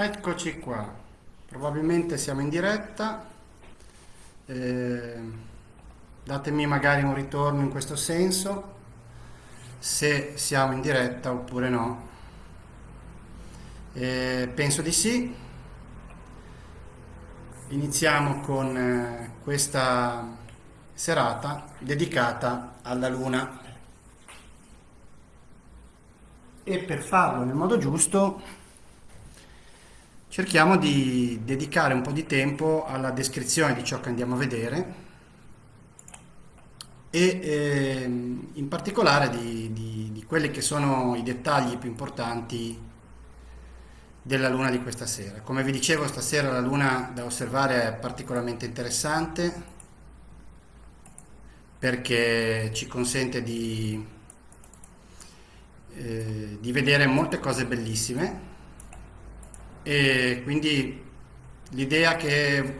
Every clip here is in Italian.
Eccoci qua, probabilmente siamo in diretta, eh, datemi magari un ritorno in questo senso, se siamo in diretta oppure no. Eh, penso di sì. Iniziamo con eh, questa serata dedicata alla Luna. E per farlo nel modo giusto cerchiamo di dedicare un po' di tempo alla descrizione di ciò che andiamo a vedere e eh, in particolare di, di, di, quelli che sono i dettagli più importanti della luna di questa sera. Come vi dicevo stasera la luna da osservare è particolarmente interessante perché ci consente di, eh, di vedere molte cose bellissime e quindi l'idea che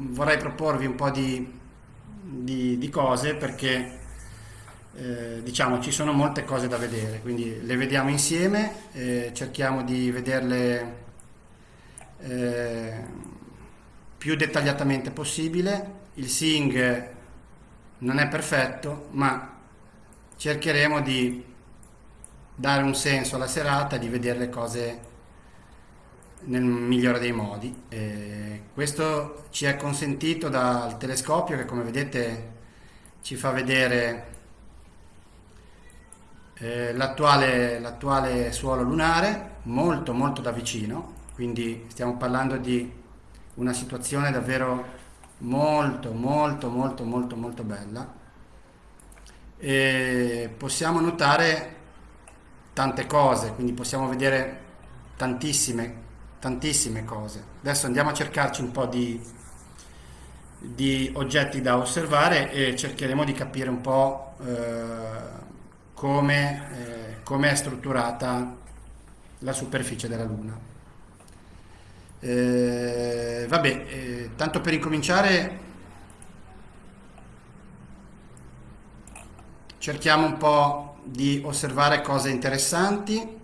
vorrei proporvi un po' di, di, di cose perché eh, diciamo ci sono molte cose da vedere quindi le vediamo insieme eh, cerchiamo di vederle eh, più dettagliatamente possibile. Il sing non è perfetto ma cercheremo di dare un senso alla serata di vedere le cose nel migliore dei modi. Eh, questo ci è consentito dal telescopio che come vedete ci fa vedere eh, l'attuale suolo lunare molto molto da vicino, quindi stiamo parlando di una situazione davvero molto molto molto molto molto bella e possiamo notare tante cose, quindi possiamo vedere tantissime tantissime cose. Adesso andiamo a cercarci un po' di, di oggetti da osservare e cercheremo di capire un po' eh, come, eh, come è strutturata la superficie della Luna. Eh, vabbè, eh, tanto per incominciare cerchiamo un po' di osservare cose interessanti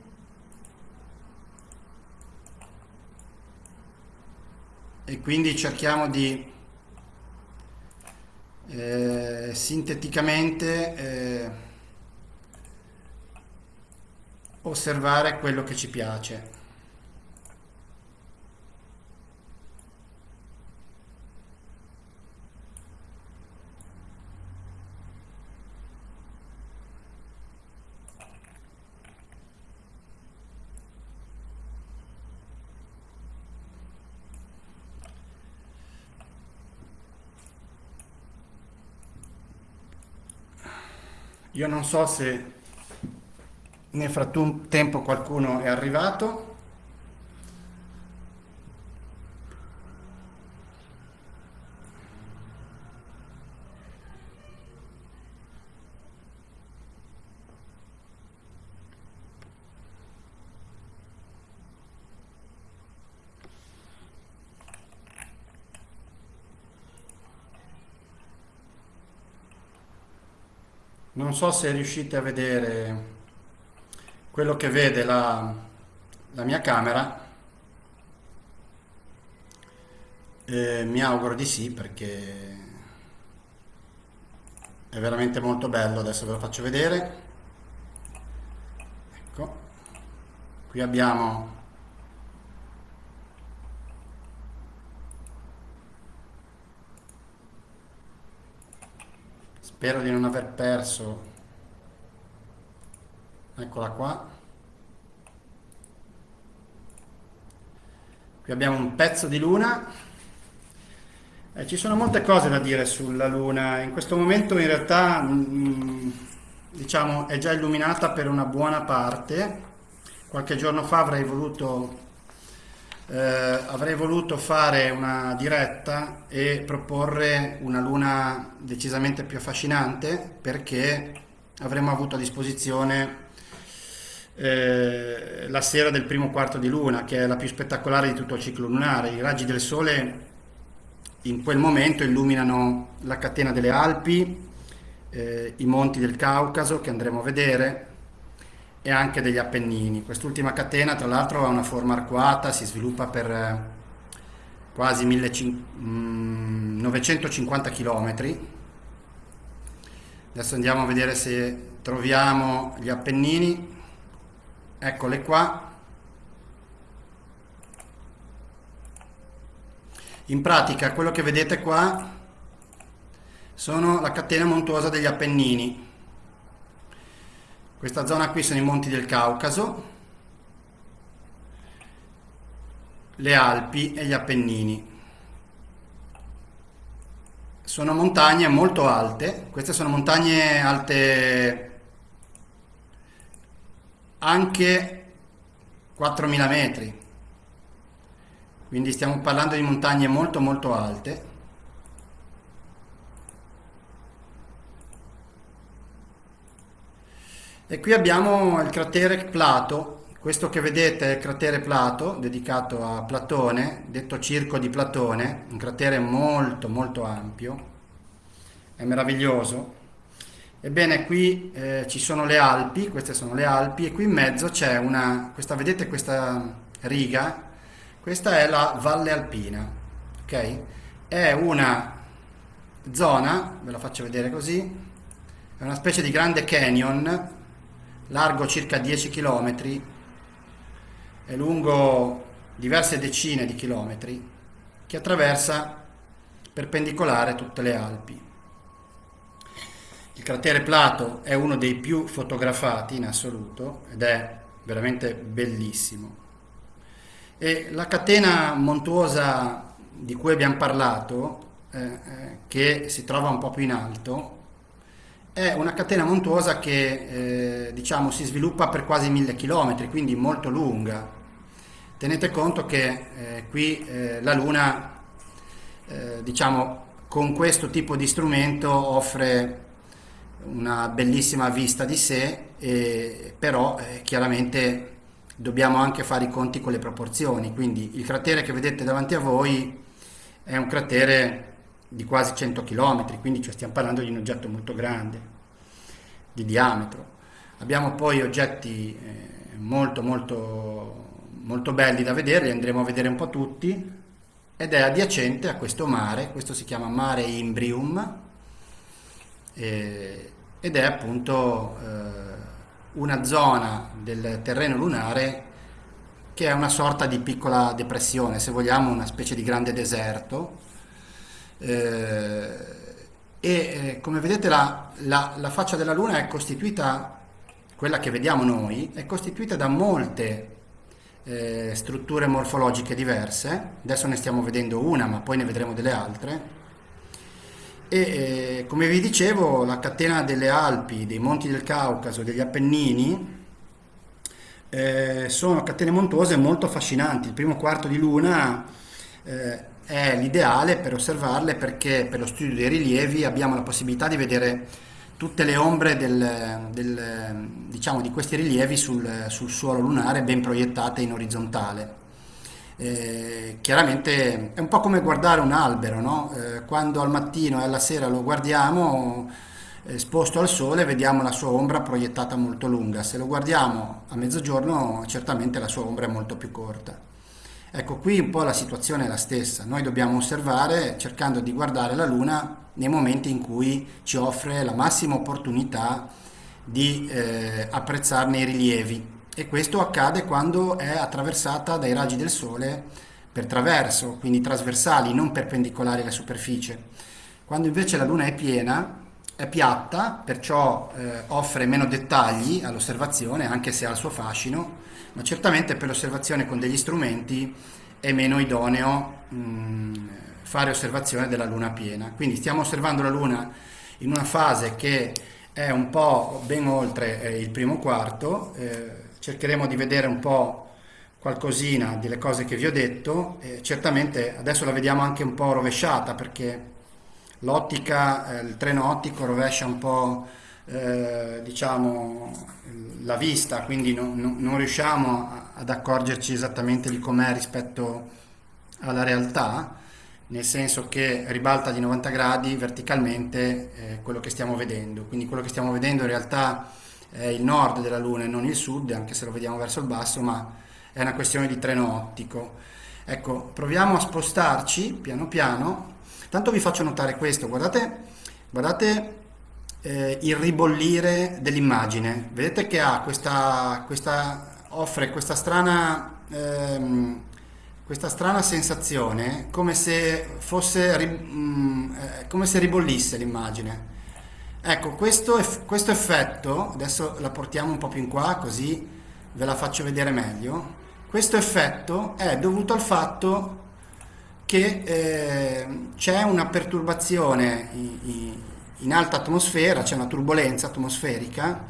e quindi cerchiamo di eh, sinteticamente eh, osservare quello che ci piace. Io non so se nel frattempo qualcuno è arrivato. Non so se riuscite a vedere quello che vede la, la mia camera. Eh, mi auguro di sì perché è veramente molto bello. Adesso ve lo faccio vedere. Ecco. Qui abbiamo spero di non aver perso. Eccola qua. Qui abbiamo un pezzo di luna. Eh, ci sono molte cose da dire sulla luna. In questo momento in realtà mh, mm, diciamo è già illuminata per una buona parte. Qualche giorno fa avrei voluto eh, avrei voluto fare una diretta e proporre una luna decisamente più affascinante perché avremmo avuto a disposizione eh, la sera del primo quarto di luna che è la più spettacolare di tutto il ciclo lunare. I raggi del sole in quel momento illuminano la catena delle Alpi eh, i monti del Caucaso che andremo a vedere e anche degli Appennini. Quest'ultima catena tra l'altro ha una forma arcuata, si sviluppa per eh, quasi 950 km. Adesso andiamo a vedere se troviamo gli Appennini. Eccole qua. In pratica quello che vedete qua sono la catena montuosa degli Appennini. Questa zona qui sono i monti del Caucaso, le Alpi e gli Appennini. Sono montagne molto alte, queste sono montagne alte anche 4.000 metri, quindi stiamo parlando di montagne molto molto alte. E qui abbiamo il cratere Plato, questo che vedete è il cratere Plato, dedicato a Platone, detto Circo di Platone, un cratere molto molto ampio, è meraviglioso. Ebbene, qui eh, ci sono le Alpi, queste sono le Alpi, e qui in mezzo c'è una, questa, vedete questa riga? Questa è la Valle Alpina, ok? È una zona, ve la faccio vedere così, è una specie di grande canyon largo circa 10 km e lungo diverse decine di chilometri che attraversa perpendicolare tutte le Alpi. Il cratere Plato è uno dei più fotografati in assoluto ed è veramente bellissimo. E la catena montuosa di cui abbiamo parlato, eh, eh che si trova un po' più in alto, è una catena montuosa che eh, diciamo, si sviluppa per quasi mille chilometri, quindi molto lunga. Tenete conto che eh, qui eh, la Luna, eh, diciamo, con questo tipo di strumento offre una bellissima vista di sé, e, però eh, chiaramente dobbiamo anche fare i conti con le proporzioni, quindi il cratere che vedete davanti a voi è un cratere di quasi 100 km, quindi cioè, stiamo parlando di un oggetto molto grande, di diametro. Abbiamo poi oggetti eh, molto molto molto belli da vedere, li andremo a vedere un po' tutti, ed è adiacente a questo mare, questo si chiama Mare Imbrium, eh, ed è appunto eh, una zona del terreno lunare che è una sorta di piccola depressione, se vogliamo una specie di grande deserto, eh, e eh, come vedete la, la, la, faccia della Luna è costituita, quella che vediamo noi, è costituita da molte eh, strutture morfologiche diverse, adesso ne stiamo vedendo una ma poi ne vedremo delle altre, e eh, come vi dicevo la catena delle Alpi, dei monti del Caucaso, degli Appennini, eh, sono catene montuose molto affascinanti, il primo quarto di Luna eh, è l'ideale per osservarle perché per lo studio dei rilievi abbiamo la possibilità di vedere tutte le ombre del, del, diciamo, di questi rilievi sul, sul, suolo lunare ben proiettate in orizzontale. Eh, chiaramente è un po' come guardare un albero, no? eh, quando al mattino e alla sera lo guardiamo esposto al sole vediamo la sua ombra proiettata molto lunga, se lo guardiamo a mezzogiorno certamente la sua ombra è molto più corta. Ecco, qui un po' la situazione è la stessa, noi dobbiamo osservare cercando di guardare la Luna nei momenti in cui ci offre la massima opportunità di eh, apprezzarne i rilievi e questo accade quando è attraversata dai raggi del Sole per traverso, quindi trasversali, non perpendicolari alla superficie. Quando invece la Luna è piena, è piatta, perciò eh, offre meno dettagli all'osservazione, anche se ha il suo fascino, ma certamente per l'osservazione con degli strumenti è meno idoneo mh, mm, fare osservazione della luna piena. Quindi stiamo osservando la luna in una fase che è un po' ben oltre eh, il primo quarto, eh, cercheremo di vedere un po' qualcosina delle cose che vi ho detto, eh, certamente adesso la vediamo anche un po' rovesciata perché l'ottica, eh, il treno ottico rovescia un po' eh, diciamo, la vista, quindi no, no, non riusciamo ad accorgerci esattamente di com'è rispetto alla realtà, nel senso che ribalta di 90 gradi verticalmente eh, quello che stiamo vedendo. Quindi quello che stiamo vedendo in realtà è il nord della Luna e non il sud, anche se lo vediamo verso il basso, ma è una questione di treno ottico. Ecco, proviamo a spostarci piano piano. Tanto vi faccio notare questo, guardate, guardate eh, il ribollire dell'immagine. Vedete che ha questa, questa offre questa strana, ehm, questa strana sensazione come se fosse mm, eh, come se ribollisse l'immagine. Ecco, questo, questo effetto, adesso la portiamo un po' più in qua così ve la faccio vedere meglio. Questo effetto è dovuto al fatto che eh, c'è una perturbazione in, alta atmosfera, c'è una turbolenza atmosferica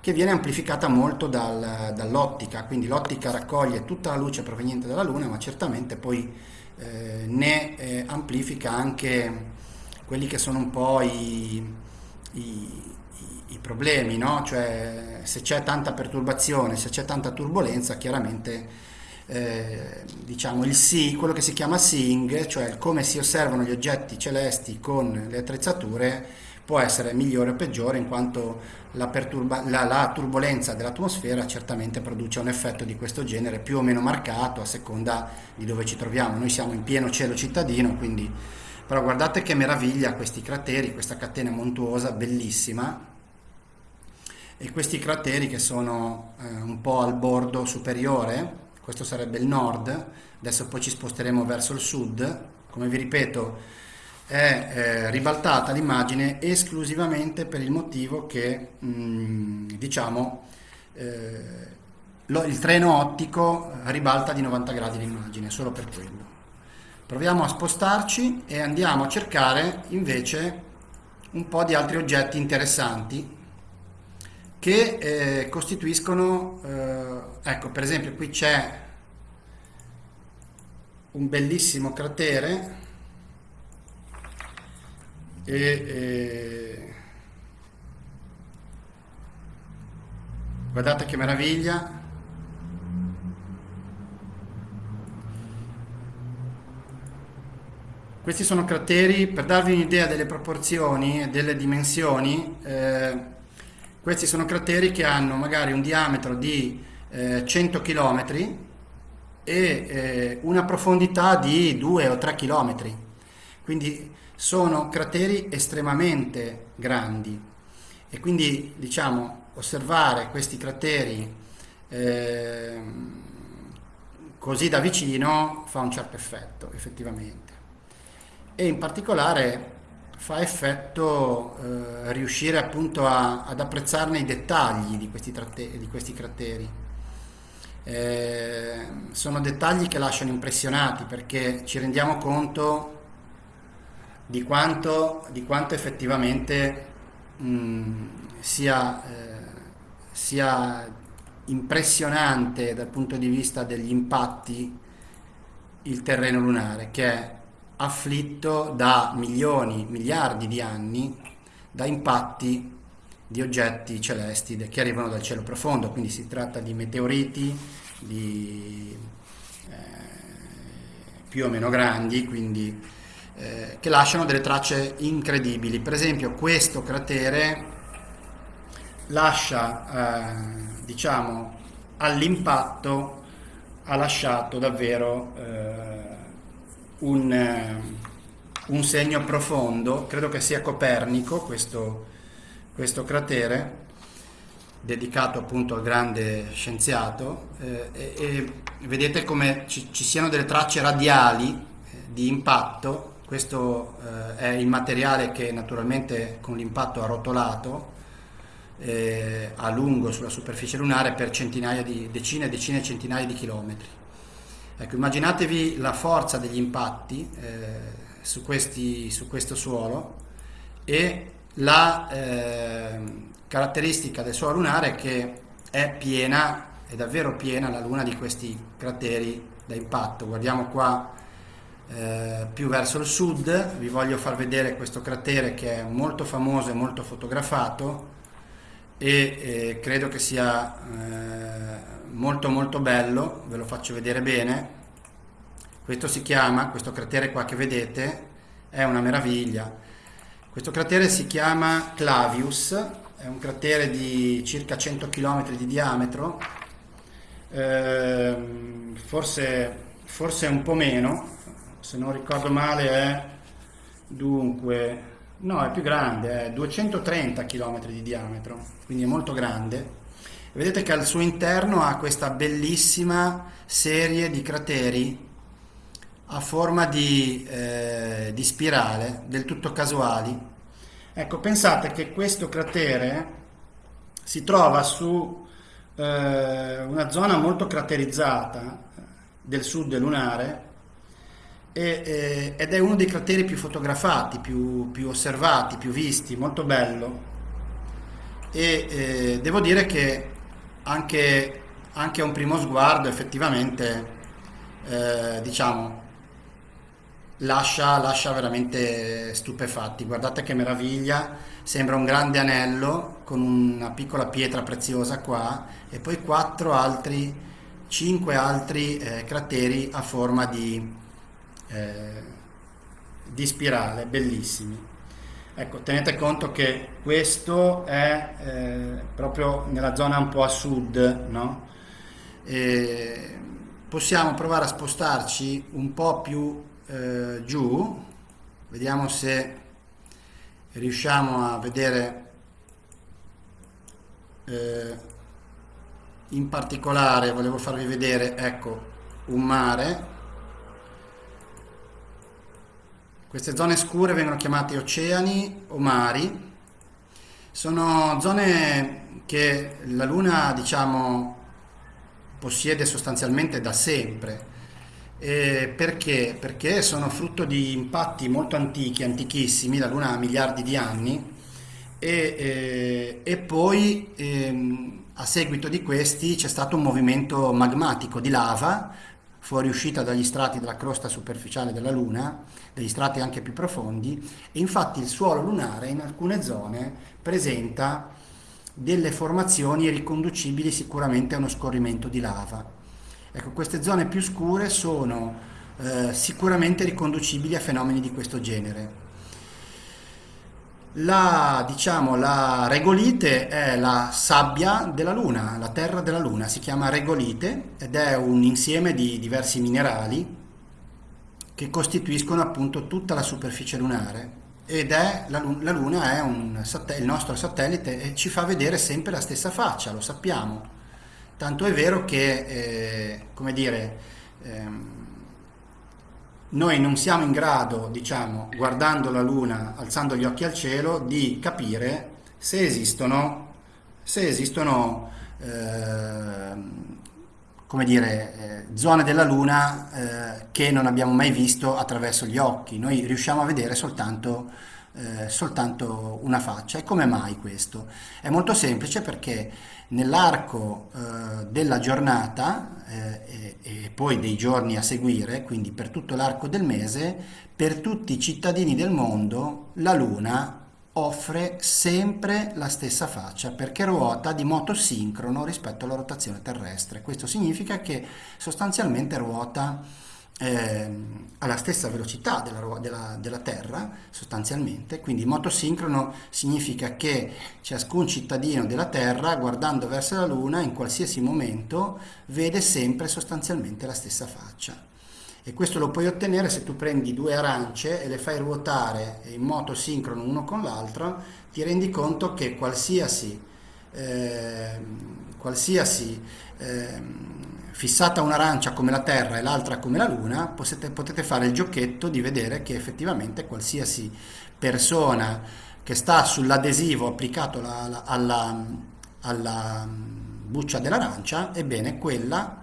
che viene amplificata molto dal, dall'ottica, quindi l'ottica raccoglie tutta la luce proveniente dalla Luna, ma certamente poi eh, ne eh, amplifica anche quelli che sono un po' i, i, i problemi, no? cioè se c'è tanta perturbazione, se c'è tanta turbolenza, chiaramente eh, diciamo il sì, quello che si chiama seeing, cioè come si osservano gli oggetti celesti con le attrezzature, può essere migliore o peggiore in quanto la, la, la turbolenza dell'atmosfera certamente produce un effetto di questo genere più o meno marcato a seconda di dove ci troviamo. Noi siamo in pieno cielo cittadino, quindi però guardate che meraviglia questi crateri, questa catena montuosa bellissima e questi crateri che sono eh, un po' al bordo superiore, questo sarebbe il nord, adesso poi ci sposteremo verso il sud, come vi ripeto è eh, ribaltata l'immagine esclusivamente per il motivo che mh, mm, diciamo eh, lo, il treno ottico ribalta di 90 gradi l'immagine solo per quello. Proviamo a spostarci e andiamo a cercare invece un po' di altri oggetti interessanti che eh, costituiscono eh, ecco per esempio qui c'è un bellissimo cratere e, e guardate che meraviglia. Questi sono crateri. Per darvi un'idea delle proporzioni e delle dimensioni eh, questi sono crateri che hanno magari un diametro di eh, 100 km e eh, una profondità di 2 o 3 km quindi sono crateri estremamente grandi. E quindi diciamo osservare questi crateri eh, così da vicino fa un certo effetto effettivamente. E in particolare fa effetto eh, riuscire appunto a, ad apprezzarne i dettagli di questi, di questi crateri. Eh, sono dettagli che lasciano impressionati perché ci rendiamo conto di quanto, di quanto effettivamente mh, sia, eh, sia impressionante dal punto di vista degli impatti il terreno lunare che è afflitto da milioni, miliardi di anni da impatti di oggetti celesti che arrivano dal cielo profondo, quindi si tratta di meteoriti di, eh, più o meno grandi, quindi eh, che lasciano delle tracce incredibili. Per esempio questo cratere lascia, eh, diciamo, all'impatto ha lasciato davvero eh, un, eh, un, segno profondo, credo che sia Copernico questo, questo cratere, dedicato appunto al grande scienziato, eh, e, e, vedete come ci, ci siano delle tracce radiali eh, di impatto questo eh, è il materiale che naturalmente con l'impatto ha rotolato eh, a lungo sulla superficie lunare per centinaia di decine e decine e centinaia di chilometri. Ecco, immaginatevi la forza degli impatti eh, su, questi, su, questo suolo e la eh, caratteristica del suolo lunare che è piena, è davvero piena la luna di questi crateri da impatto. Guardiamo qua eh, più verso il sud. Vi voglio far vedere questo cratere che è molto famoso e molto fotografato e eh, credo che sia eh, molto molto bello. Ve lo faccio vedere bene. Questo si chiama questo cratere qua che vedete è una meraviglia. Questo cratere si chiama Clavius è un cratere di circa 100 km di diametro, eh, forse, forse un po' meno, se non ricordo male è dunque, no è più grande, è 230 km di diametro, quindi è molto grande. Vedete che al suo interno ha questa bellissima serie di crateri a forma di, eh, di spirale, del tutto casuali. Ecco, pensate che questo cratere si trova su eh, una zona molto craterizzata del sud lunare e, ed è uno dei crateri più fotografati, più, più osservati, più visti, molto bello. E devo dire che anche, anche a un primo sguardo effettivamente, eh, diciamo, lascia, lascia veramente stupefatti. Guardate che meraviglia, sembra un grande anello con una piccola pietra preziosa qua e poi quattro altri, cinque altri eh, crateri a forma di, eh, di spirale, bellissimi. Ecco, tenete conto che questo è eh, proprio nella zona un po' a sud, no? E possiamo provare a spostarci un po' più eh, giù, vediamo se riusciamo a vedere eh, in particolare, volevo farvi vedere, ecco, un mare. Queste zone scure vengono chiamate oceani o mari. Sono zone che la Luna, diciamo, possiede sostanzialmente da sempre eh, perché? Perché sono frutto di impatti molto antichi, antichissimi, la Luna ha miliardi di anni, e, eh, e poi ehm, a seguito di questi c'è stato un movimento magmatico di lava fuoriuscita dagli strati della crosta superficiale della Luna, degli strati anche più profondi, e infatti il suolo lunare in alcune zone presenta delle formazioni riconducibili sicuramente a uno scorrimento di lava. Ecco, queste zone più scure sono eh, sicuramente riconducibili a fenomeni di questo genere. La, diciamo, la regolite è la sabbia della Luna, la terra della Luna, si chiama regolite ed è un insieme di diversi minerali che costituiscono appunto tutta la superficie lunare ed è la, la Luna è un, il nostro satellite e ci fa vedere sempre la stessa faccia, lo sappiamo. Tanto è vero che, eh, come dire, ehm, noi non siamo in grado, diciamo, guardando la Luna, alzando gli occhi al cielo, di capire se esistono, se esistono eh, come dire, eh, zone della Luna eh, che non abbiamo mai visto attraverso gli occhi. Noi riusciamo a vedere soltanto, eh, soltanto una faccia. E come mai questo? È molto semplice perché nell'arco eh, della giornata eh, e, e, poi dei giorni a seguire, quindi per tutto l'arco del mese, per tutti i cittadini del mondo la Luna offre sempre la stessa faccia perché ruota di moto sincrono rispetto alla rotazione terrestre. Questo significa che sostanzialmente ruota eh, alla stessa velocità della, della, della, Terra sostanzialmente, quindi motosincrono significa che ciascun cittadino della Terra guardando verso la Luna in qualsiasi momento vede sempre sostanzialmente la stessa faccia. E questo lo puoi ottenere se tu prendi due arance e le fai ruotare in moto sincrono uno con l'altro, ti rendi conto che qualsiasi, eh, qualsiasi eh, fissata un'arancia come la Terra e l'altra come la Luna, potete, potete fare il giochetto di vedere che effettivamente qualsiasi persona che sta sull'adesivo applicato la, la, alla, alla buccia dell'arancia, ebbene quella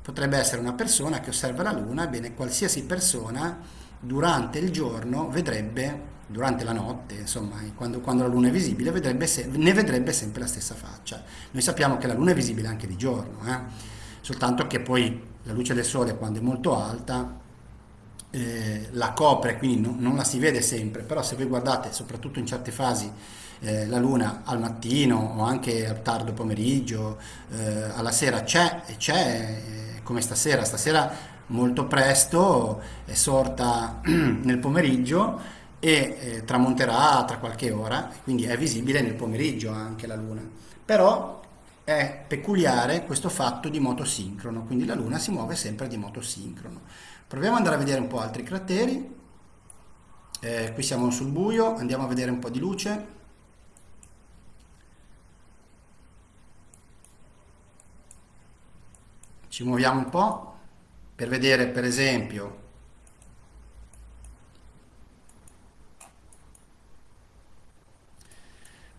potrebbe essere una persona che osserva la Luna, ebbene qualsiasi persona durante il giorno vedrebbe, durante la notte, insomma, quando, quando la Luna è visibile, vedrebbe se, ne vedrebbe sempre la stessa faccia. Noi sappiamo che la Luna è visibile anche di giorno, eh? Soltanto che poi la luce del sole quando è molto alta eh, la copre, quindi no, non la si vede sempre, però se voi guardate soprattutto in certe fasi eh, la luna al mattino o anche al tardo pomeriggio, eh, alla sera c'è e c'è eh, come stasera, stasera molto presto è sorta nel pomeriggio e eh, tramonterà tra qualche ora, quindi è visibile nel pomeriggio anche la Luna. Però è peculiare questo fatto di moto sincrono, quindi la Luna si muove sempre di moto sincrono. Proviamo ad andare a vedere un po' altri crateri. Eh, qui siamo sul buio, andiamo a vedere un po' di luce. Ci muoviamo un po' per vedere per esempio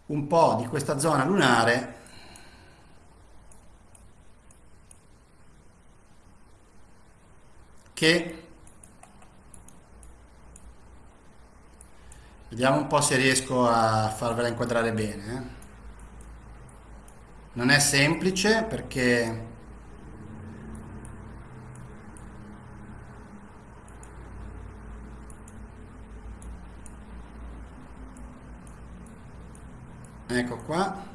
un po' di questa zona lunare che vediamo un po' se riesco a farvela inquadrare bene eh. non è semplice perché ecco qua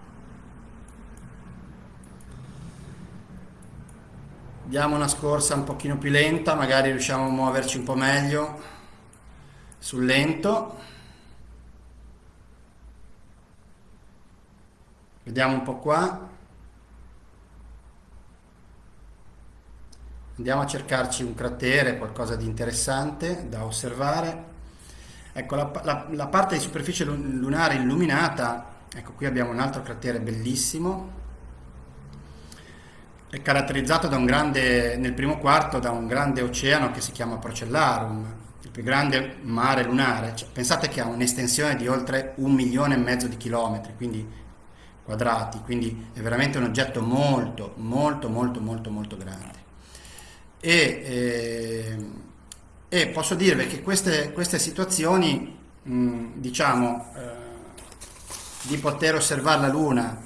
diamo una scorsa un pochino più lenta magari riusciamo a muoverci un po' meglio sul lento. Vediamo un po' qua. Andiamo a cercarci un cratere qualcosa di interessante da osservare. Ecco la, la, la parte di superficie lunare illuminata ecco qui abbiamo un altro cratere bellissimo è caratterizzato da un grande, nel primo quarto da un grande oceano che si chiama Procellarum, il più grande mare lunare. Cioè, pensate che ha un'estensione di oltre un milione e mezzo di chilometri, quindi quadrati, quindi è veramente un oggetto molto, molto, molto, molto, molto grande. E, eh, e posso dirvi che queste, queste situazioni, mh, diciamo, eh, di poter osservare la Luna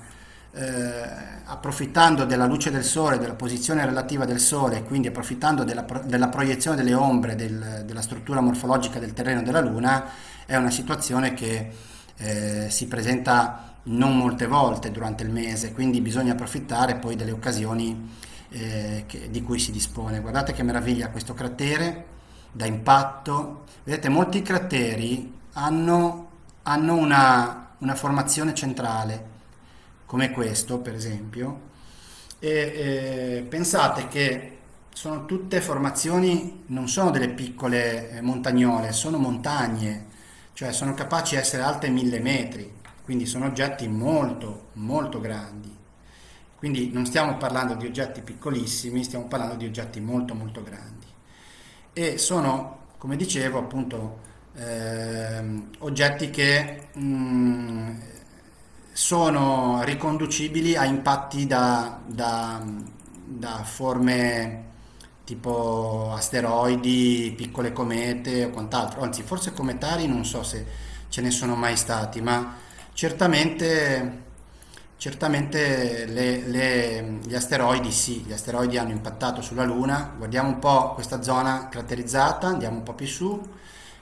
eh, approfittando della luce del Sole, della posizione relativa del Sole, quindi approfittando della, della proiezione delle ombre del, della struttura morfologica del terreno della Luna, è una situazione che eh, si presenta non molte volte durante il mese, quindi bisogna approfittare poi delle occasioni eh, che, di cui si dispone. Guardate che meraviglia questo cratere da impatto. Vedete, molti crateri hanno, hanno una, una formazione centrale come questo per esempio, e eh, pensate che sono tutte formazioni, non sono delle piccole eh, montagnole, sono montagne, cioè sono capaci di essere alte mille metri, quindi sono oggetti molto molto grandi. Quindi non stiamo parlando di oggetti piccolissimi, stiamo parlando di oggetti molto molto grandi. E sono, come dicevo, appunto eh, oggetti che mh, mm, sono riconducibili a impatti da, da, da forme tipo asteroidi, piccole comete o quant'altro, anzi forse cometari non so se ce ne sono mai stati, ma certamente, certamente le, le, gli asteroidi sì, gli asteroidi hanno impattato sulla Luna, guardiamo un po' questa zona caratterizzata, andiamo un po' più su,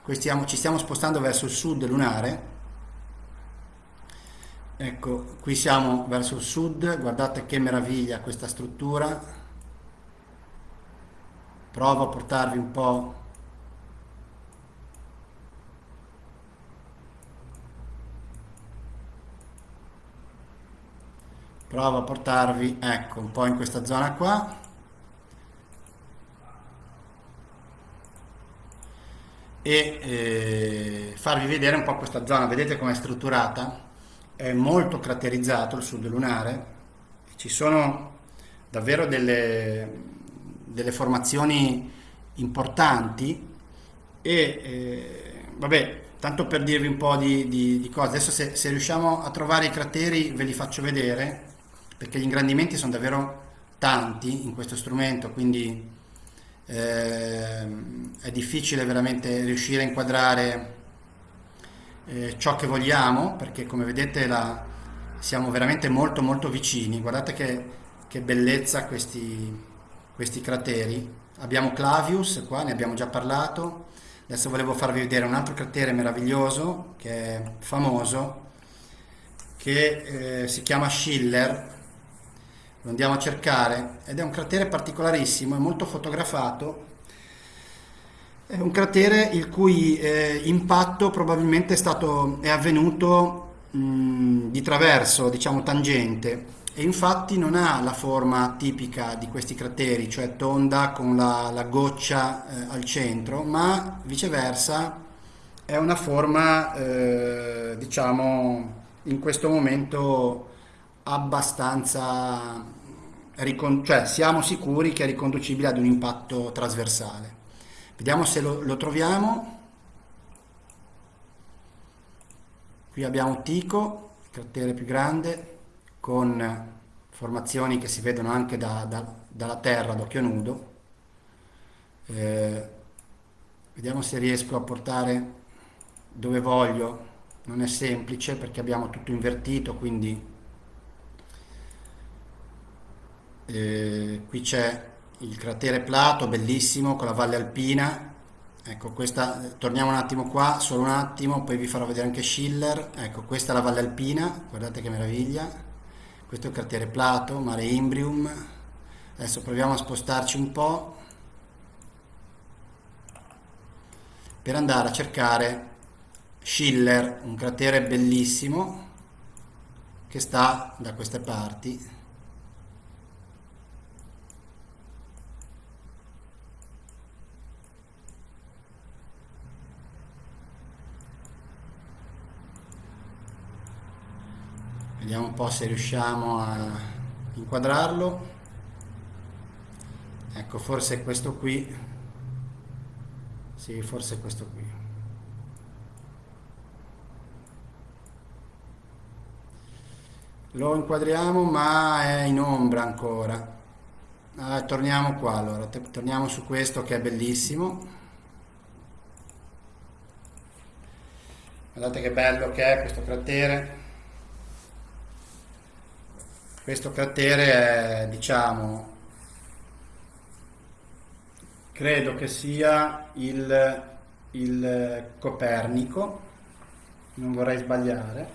ci stiamo spostando verso il sud lunare, Ecco, qui siamo verso il sud, guardate che meraviglia questa struttura. Provo a portarvi un po' provo a portarvi ecco un po' in questa zona qua. E eh, farvi vedere un po' questa zona. Vedete com'è strutturata è molto caratterizzato il sud lunare, ci sono davvero delle, delle formazioni importanti e eh, vabbè, tanto per dirvi un po' di, di, di cose, adesso se, se, riusciamo a trovare i crateri ve li faccio vedere perché gli ingrandimenti sono davvero tanti in questo strumento, quindi eh, è difficile veramente riuscire a inquadrare eh, ciò che vogliamo, perché come vedete la, siamo veramente molto molto vicini. Guardate che, che bellezza questi, questi crateri. Abbiamo Clavius, qua ne abbiamo già parlato. Adesso volevo farvi vedere un altro cratere meraviglioso, che è famoso, che eh, si chiama Schiller. Lo andiamo a cercare ed è un cratere particolarissimo, è molto fotografato È un cratere il cui eh, impatto probabilmente è, stato, è avvenuto mh, di traverso, diciamo tangente, e infatti non ha la forma tipica di questi crateri, cioè tonda con la, la goccia eh, al centro, ma viceversa è una forma, eh, diciamo, in questo momento abbastanza, cioè siamo sicuri che è riconducibile ad un impatto trasversale. Vediamo se lo, lo troviamo. Qui abbiamo Tico, il cratere più grande, con formazioni che si vedono anche da, da, dalla terra d'occhio nudo. Eh, vediamo se riesco a portare dove voglio. Non è semplice perché abbiamo tutto invertito, quindi eh, qui c'è il cratere Plato, bellissimo, con la valle alpina. Ecco, questa, torniamo un attimo qua, solo un attimo, poi vi farò vedere anche Schiller. Ecco, questa è la valle alpina, guardate che meraviglia. Questo è il cratere Plato, mare Imbrium. Adesso proviamo a spostarci un po' per andare a cercare Schiller, un cratere bellissimo che sta da queste parti. Vediamo un po' se riusciamo a inquadrarlo. Ecco forse questo qui. Sì forse questo qui. Lo inquadriamo ma è in ombra ancora. Ah, torniamo qua allora. Torniamo su questo che è bellissimo. Guardate che bello che è questo cratere questo cratere è, diciamo, credo che sia il, il Copernico, non vorrei sbagliare,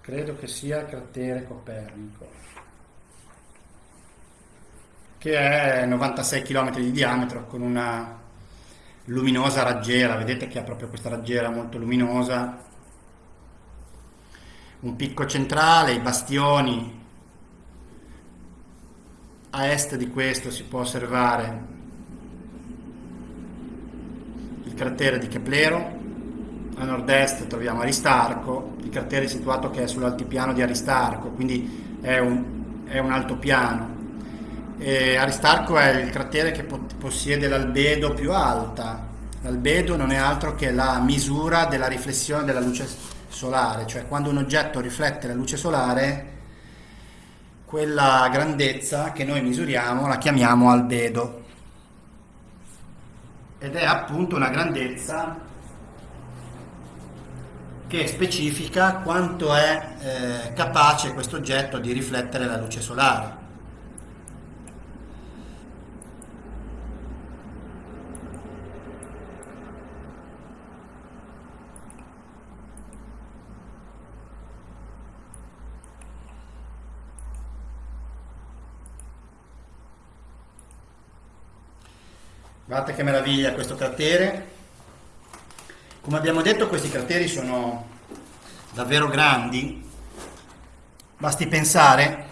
credo che sia il cratere Copernico, che è 96 km di diametro con una luminosa raggiera, vedete che ha proprio questa raggiera molto luminosa un picco centrale, i bastioni. A est di questo si può osservare il cratere di Keplero, a nord-est troviamo Aristarco, il cratere situato che è sull'altipiano di Aristarco, quindi è un, è un altopiano. E Aristarco è il cratere che possiede l'albedo più alta. L'albedo non è altro che la misura della riflessione della luce solare, cioè quando un oggetto riflette la luce solare, quella grandezza che noi misuriamo la chiamiamo albedo ed è appunto una grandezza che specifica quanto è eh, capace questo oggetto di riflettere la luce solare. Guardate che meraviglia questo cratere. Come abbiamo detto questi crateri sono davvero grandi. Basti pensare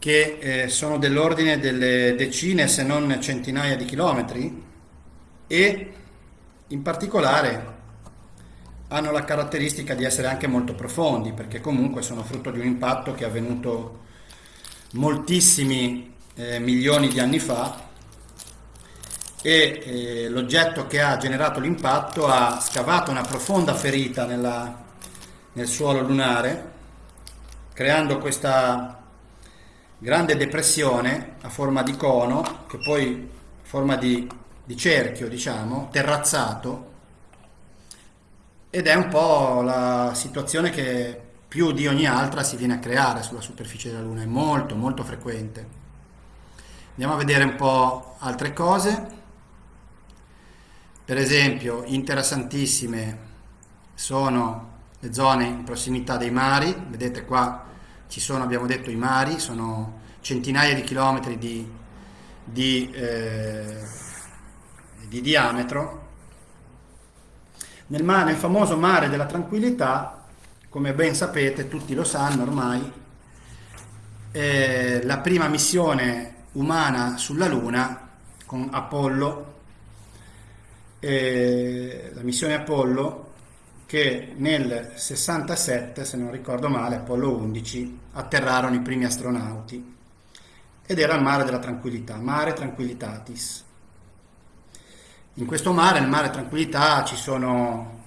che eh, sono dell'ordine delle decine se non centinaia di chilometri e in particolare hanno la caratteristica di essere anche molto profondi perché comunque sono frutto di un impatto che è avvenuto moltissimi eh, milioni di anni fa e eh, l'oggetto che ha generato l'impatto ha scavato una profonda ferita nella, nel suolo lunare, creando questa grande depressione a forma di cono, che poi forma di, di cerchio, diciamo, terrazzato, ed è un po' la situazione che più di ogni altra si viene a creare sulla superficie della Luna, è molto molto frequente. Andiamo a vedere un po' altre cose. Per esempio, interessantissime sono le zone in prossimità dei mari, vedete qua ci sono, abbiamo detto, i mari, sono centinaia di chilometri di, di, eh, di diametro. Nel, mare, nel famoso mare della tranquillità, come ben sapete, tutti lo sanno ormai, eh, la prima missione umana sulla Luna con Apollo, eh, la missione Apollo che nel 67, se non ricordo male, Apollo 11, atterrarono i primi astronauti ed era il mare della tranquillità, mare tranquillitatis. In questo mare, nel mare tranquillità, ci sono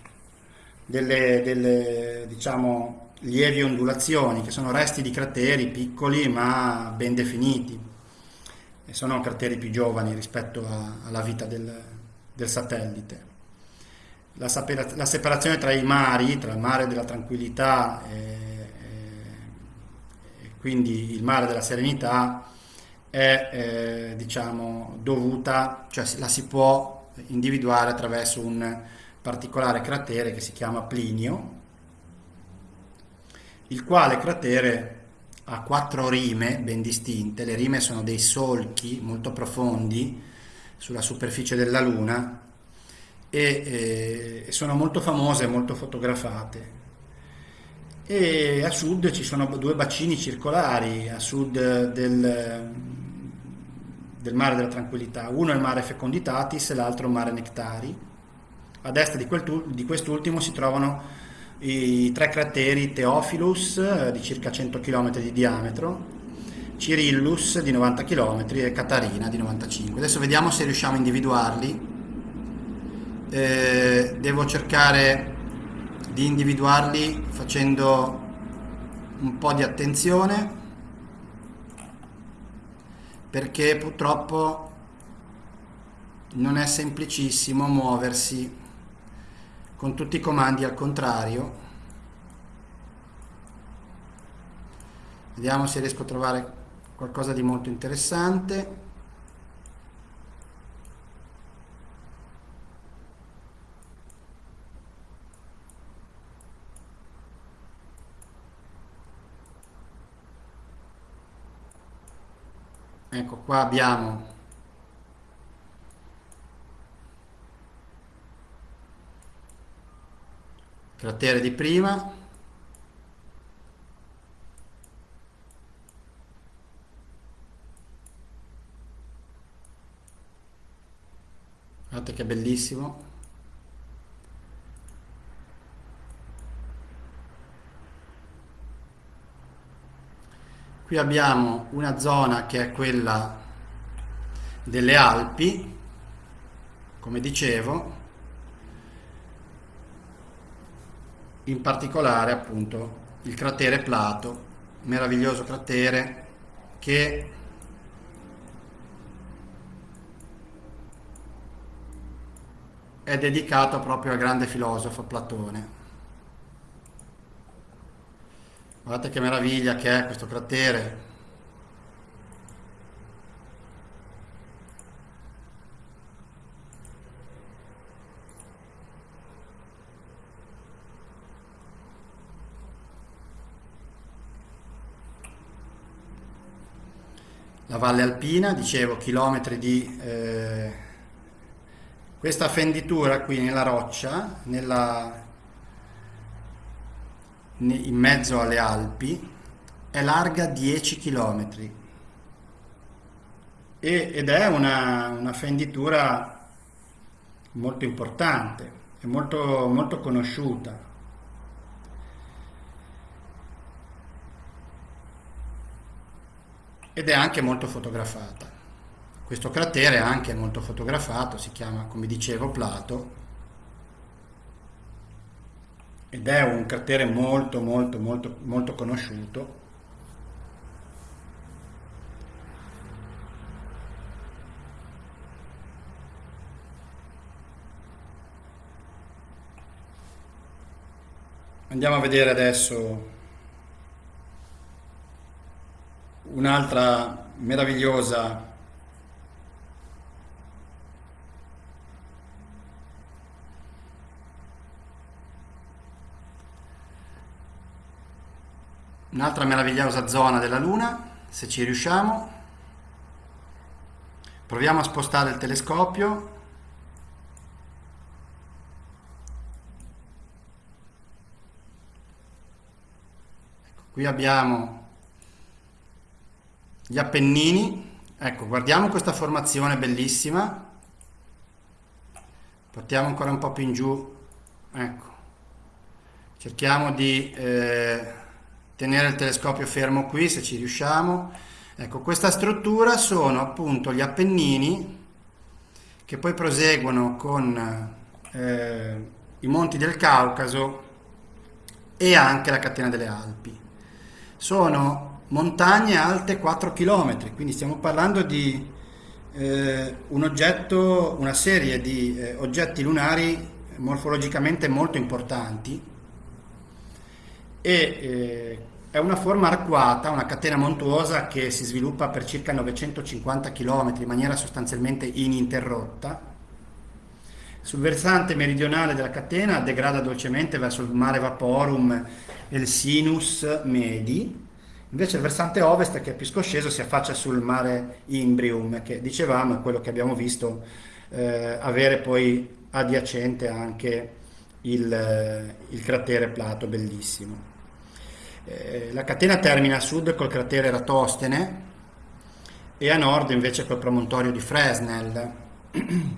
delle, delle diciamo, lievi ondulazioni, che sono resti di crateri piccoli ma ben definiti. E sono crateri più giovani rispetto a, alla vita del, del satellite. La, la, separazione tra i mari, tra il mare della tranquillità e, e quindi il mare della serenità, è eh, diciamo, dovuta, cioè la si può individuare attraverso un particolare cratere che si chiama Plinio, il quale cratere ha quattro rime ben distinte, le rime sono dei solchi molto profondi sulla superficie della Luna e eh, sono molto famose e molto fotografate. E a sud ci sono due bacini circolari, a sud del, del mare della tranquillità, uno è il mare Feconditatis e l'altro il mare Nectari. A destra di, di quest'ultimo si trovano i tre crateri Theophilus eh, di circa 100 km di diametro, Cyrillus di 90 km e Catarina di 95. Adesso vediamo se riusciamo a individuarli eh, devo cercare di individuarli facendo un po' di attenzione perché purtroppo non è semplicissimo muoversi con tutti i comandi al contrario vediamo se riesco a trovare qualcosa di molto interessante. Ecco qua abbiamo cratere di prima guardate che bellissimo. Qui abbiamo una zona che è quella delle Alpi, come dicevo, in particolare appunto il cratere Plato, meraviglioso cratere che è dedicato proprio al grande filosofo Platone. Guardate che meraviglia che è questo cratere. La valle alpina, dicevo, chilometri di... Eh, questa fenditura qui nella roccia, nella in mezzo alle Alpi è larga 10 km ed è una, una fenditura molto importante e molto, molto conosciuta. Ed è anche molto fotografata. Questo cratere è anche molto fotografato, si chiama, come dicevo, Plato. Ed è un cratere molto molto molto molto conosciuto. Andiamo a vedere adesso un'altra meravigliosa un'altra meravigliosa zona della Luna, se ci riusciamo. proviamo a spostare il telescopio. Ecco, qui abbiamo gli Appennini. Ecco guardiamo questa formazione bellissima. Portiamo ancora un po' più in giù. Ecco. Cerchiamo di eh, tenere il telescopio fermo qui se ci riusciamo. Ecco questa struttura sono appunto gli Appennini che poi proseguono con eh, i monti del Caucaso e anche la catena delle Alpi. Sono montagne alte 4 km quindi stiamo parlando di eh, un oggetto una serie di eh, oggetti lunari morfologicamente molto importanti e eh, è una forma arcuata, una catena montuosa che si sviluppa per circa 950 km in maniera sostanzialmente ininterrotta. Sul versante meridionale della catena degrada dolcemente verso il mare Vaporum e il Sinus Medi, invece il versante ovest che è più scosceso si affaccia sul mare Imbrium che dicevamo è quello che abbiamo visto eh, avere poi adiacente anche il, il cratere Plato bellissimo. Eh, la catena termina a sud col cratere Eratostene e a nord invece col promontorio di Fresnel,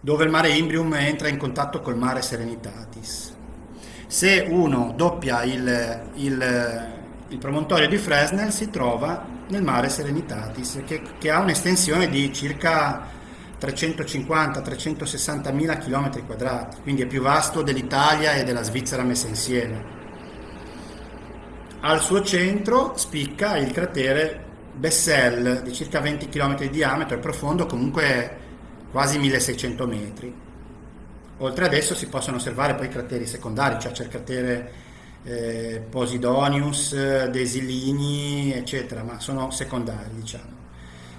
dove il mare Imbrium entra in contatto col mare Serenitatis. Se uno doppia il, il, il promontorio di Fresnel si trova nel mare Serenitatis, che, che ha un'estensione di circa 350-360 mila km quadrati, quindi è più vasto dell'Italia e della Svizzera messe insieme. Al suo centro spicca il cratere Bessel di circa 20 km di diametro e profondo comunque quasi 1600 metri. Oltre ad esso si possono osservare poi crateri secondari, cioè c'è il cratere eh, Posidonius, Desilini, eccetera, ma sono secondari diciamo.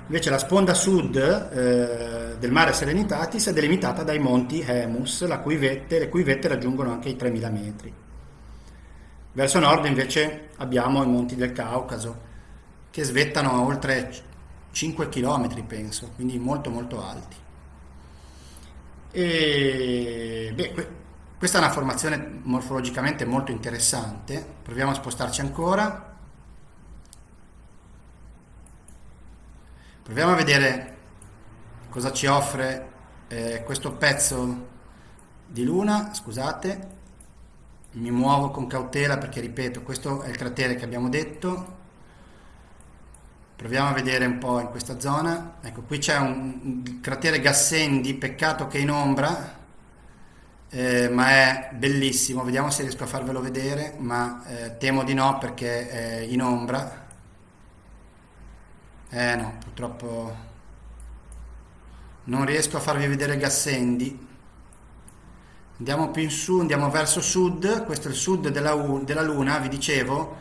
Invece la sponda sud eh, del mare Serenitatis è delimitata dai monti Hemus, cui vette, le cui vette raggiungono anche i 3000 metri. Verso nord invece abbiamo i monti del Caucaso che svettano a oltre 5 km penso, quindi molto molto alti. E, beh, questa è una formazione morfologicamente molto interessante, proviamo a spostarci ancora. Proviamo a vedere cosa ci offre eh, questo pezzo di luna, scusate, mi muovo con cautela perché ripeto questo è il cratere che abbiamo detto. Proviamo a vedere un po' in questa zona. Ecco qui c'è un, cratere Gassendi peccato che è in ombra eh, ma è bellissimo. Vediamo se riesco a farvelo vedere ma eh, temo di no perché è in ombra. Eh no purtroppo non riesco a farvi vedere Gassendi andiamo più in su, andiamo verso sud, questo è il sud della, della Luna, vi dicevo,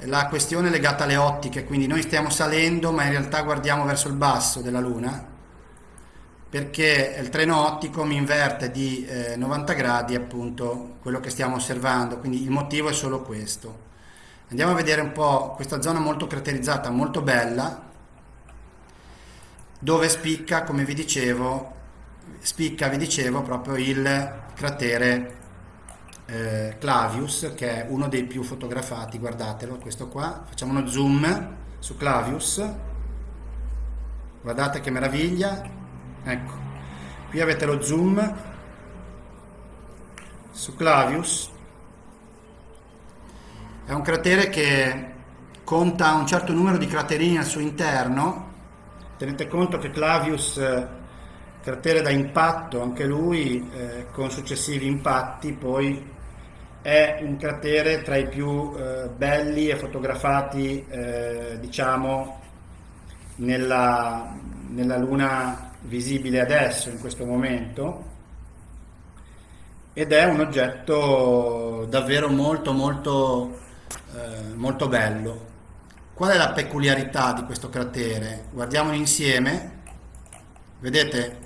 la questione è legata alle ottiche, quindi noi stiamo salendo ma in realtà guardiamo verso il basso della Luna, perché il treno ottico mi inverte di eh, 90 gradi appunto quello che stiamo osservando, quindi il motivo è solo questo. Andiamo a vedere un po' questa zona molto craterizzata, molto bella, dove spicca, come vi dicevo, spicca, vi dicevo, proprio il cratere eh, Clavius, che è uno dei più fotografati, guardatelo, questo qua. Facciamo uno zoom su Clavius. Guardate che meraviglia. Ecco, qui avete lo zoom su Clavius. È un cratere che conta un certo numero di craterini al suo interno. Tenete conto che Clavius cratere da impatto anche lui eh, con successivi impatti poi è un cratere tra i più eh, belli e fotografati eh, diciamo nella, nella luna visibile adesso in questo momento ed è un oggetto davvero molto molto eh, molto bello. Qual è la peculiarità di questo cratere? Guardiamolo insieme. Vedete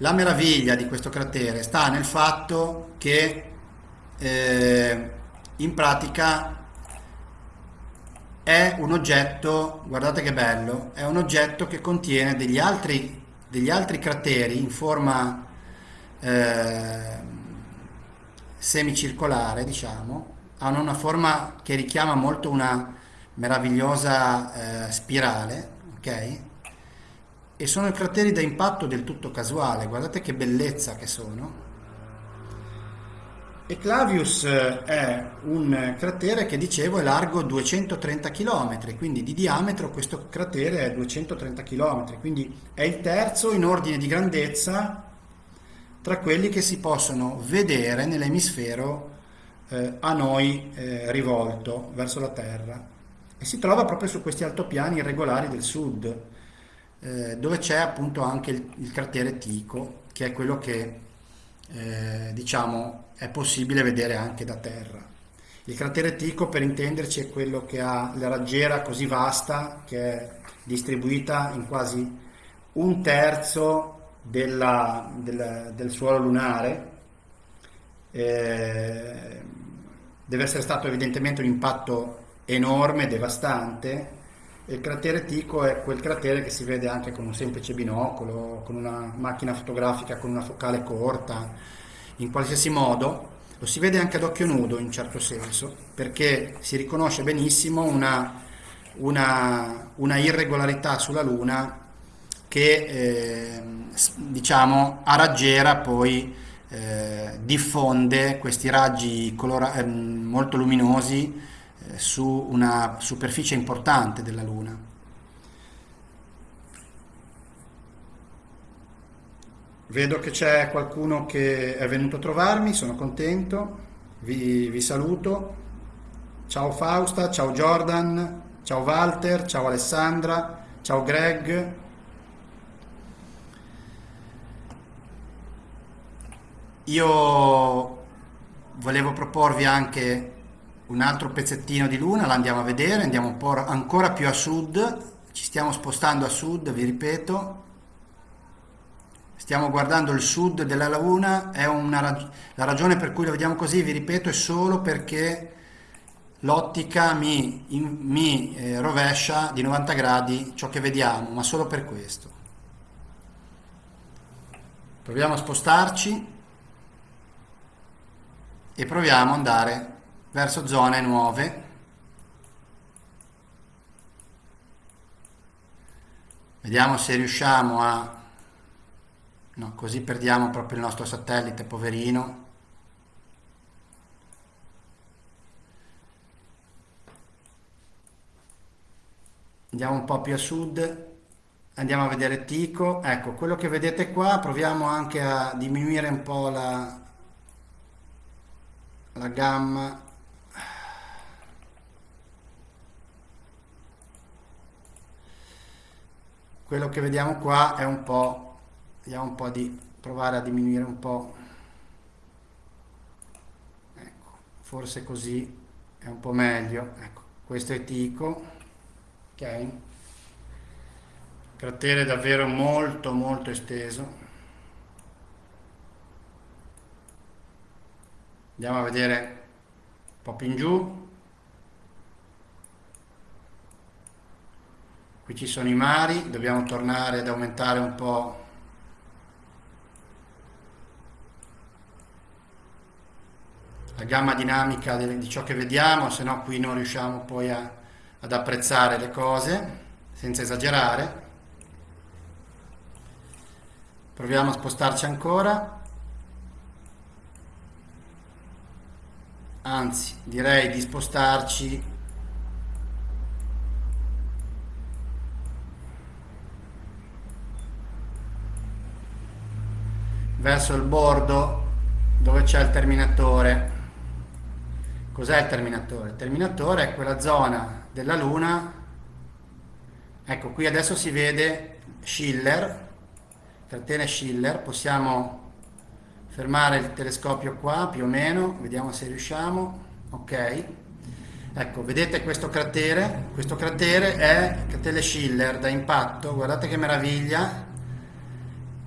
la meraviglia di questo cratere sta nel fatto che eh, in pratica è un oggetto, guardate che bello, è un oggetto che contiene degli altri, degli altri crateri in forma eh, semicircolare, diciamo, hanno una forma che richiama molto una meravigliosa eh, spirale, ok? E sono crateri da impatto del tutto casuale, guardate che bellezza che sono. E Clavius eh, è un cratere che dicevo è largo 230 km, quindi di diametro questo cratere è 230 km, quindi è il terzo in ordine di grandezza tra quelli che si possono vedere nell'emisfero eh, a noi eh, rivolto verso la Terra. E si trova proprio su questi altopiani irregolari del sud eh, dove c'è appunto anche il, il, cratere Tico che è quello che eh, diciamo è possibile vedere anche da terra il cratere Tico per intenderci è quello che ha la raggiera così vasta che è distribuita in quasi un terzo della, del, del suolo lunare eh, deve essere stato evidentemente un impatto enorme, devastante. Il cratere Tico è quel cratere che si vede anche con un semplice binocolo, con una macchina fotografica con una focale corta, in qualsiasi modo. Lo si vede anche ad occhio nudo in certo senso, perché si riconosce benissimo una, una, una irregolarità sulla Luna che eh, diciamo a raggiera poi eh, diffonde questi raggi colora- eh, molto luminosi su una superficie importante della Luna. Vedo che c'è qualcuno che è venuto a trovarmi, sono contento, vi, vi saluto. Ciao Fausta, ciao Jordan, ciao Walter, ciao Alessandra, ciao Greg, Io volevo proporvi anche un altro pezzettino di luna, la andiamo a vedere, andiamo un po' ancora più a sud, ci stiamo spostando a sud, vi ripeto, stiamo guardando il sud della luna, è una rag la ragione per cui lo vediamo così, vi ripeto, è solo perché l'ottica mi, mi eh, rovescia di 90 gradi ciò che vediamo, ma solo per questo. Proviamo a spostarci e proviamo ad andare verso zone nuove. Vediamo se riusciamo a no, così perdiamo proprio il nostro satellite poverino. Andiamo un po' più a sud. Andiamo a vedere Tico. Ecco quello che vedete qua proviamo anche a diminuire un po' la, la gamma quello che vediamo qua è un po' vediamo un po' di provare a diminuire un po' ecco forse così è un po' meglio. Ecco questo è tico ok? Cratere davvero molto molto esteso. Andiamo a vedere un po' più in giù qui ci sono i mari dobbiamo tornare ad aumentare un po' la gamma dinamica di ciò che vediamo se no qui non riusciamo poi a, ad apprezzare le cose senza esagerare. Proviamo a spostarci ancora. Anzi direi di spostarci verso il bordo dove c'è il terminatore. Cos'è il terminatore? il terminatore è quella zona della luna. Ecco qui adesso si vede Schiller catena Schiller. Possiamo fermare il telescopio qua più o meno vediamo se riusciamo. Ok. Ecco vedete questo cratere? Questo cratere è cratere Schiller da impatto. Guardate che meraviglia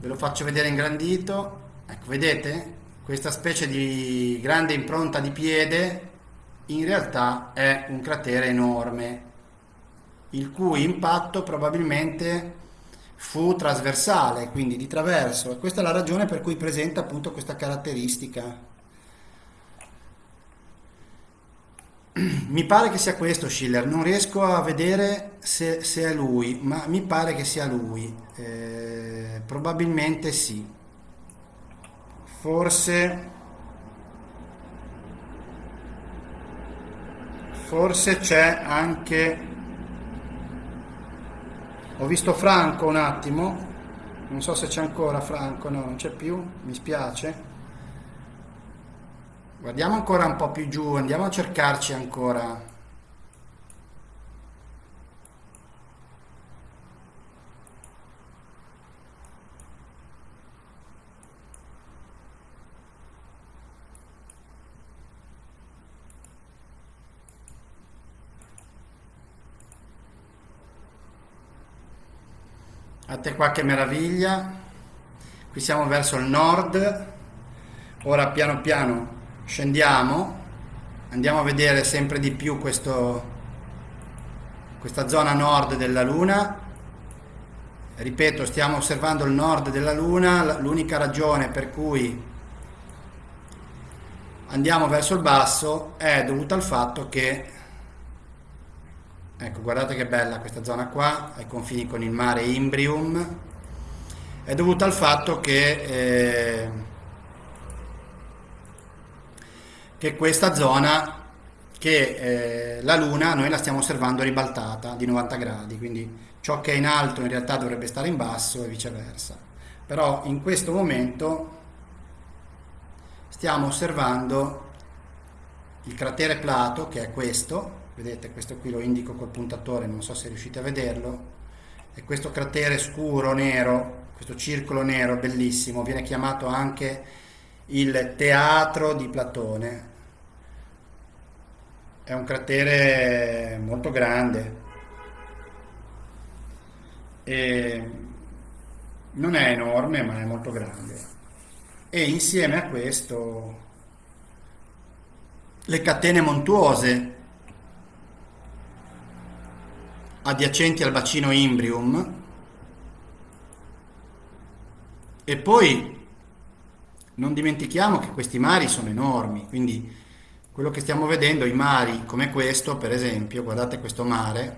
ve lo faccio vedere ingrandito ecco vedete? Questa specie di grande impronta di piede in realtà è un cratere enorme il cui impatto probabilmente fu trasversale, quindi di traverso, e questa è la ragione per cui presenta appunto questa caratteristica. Mi pare che sia questo Schiller, non riesco a vedere se, se è lui, ma mi pare che sia lui, eh, probabilmente sì. Forse, forse c'è anche ho visto Franco un attimo, non so se c'è ancora Franco, no, non c'è più, mi spiace. Guardiamo ancora un po' più giù, andiamo a cercarci ancora. A te qua che meraviglia. Qui siamo verso il nord. Ora piano piano scendiamo. Andiamo a vedere sempre di più questo, questa zona nord della Luna. Ripeto, stiamo osservando il nord della Luna. L'unica ragione per cui andiamo verso il basso è dovuta al fatto che Ecco, guardate che bella questa zona qua, ai confini con il mare Imbrium. È dovuta al fatto che, eh, che questa zona, che eh, la Luna noi la stiamo osservando ribaltata di 90 gradi, quindi ciò che è in alto in realtà dovrebbe stare in basso e viceversa. Però in questo momento stiamo osservando il cratere Plato, che è questo, vedete questo qui lo indico col puntatore non so se riuscite a vederlo e questo cratere scuro nero questo circolo nero bellissimo viene chiamato anche il teatro di Platone è un cratere molto grande. E non è enorme ma è molto grande. E insieme a questo le catene montuose adiacenti al bacino Imbrium e poi non dimentichiamo che questi mari sono enormi, quindi quello che stiamo vedendo, i mari come questo per esempio, guardate questo mare,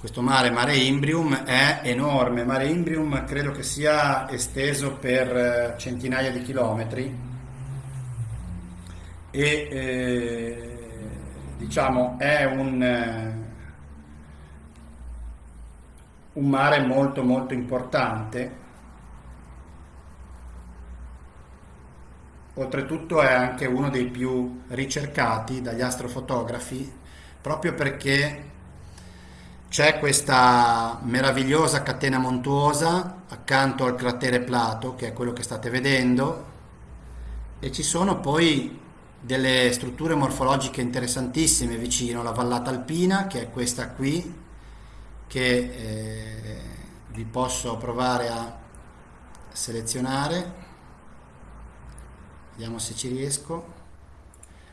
questo mare, mare Imbrium, è enorme, mare Imbrium credo che sia esteso per eh, centinaia di chilometri. E eh, diciamo, è un, eh, un mare molto molto importante. Oltretutto è anche uno dei più ricercati dagli astrofotografi proprio perché c'è questa meravigliosa catena montuosa accanto al cratere Plato, che è quello che state vedendo, e ci sono poi delle strutture morfologiche interessantissime vicino, la vallata alpina che è questa qui, che eh, vi posso provare a selezionare, vediamo se ci riesco.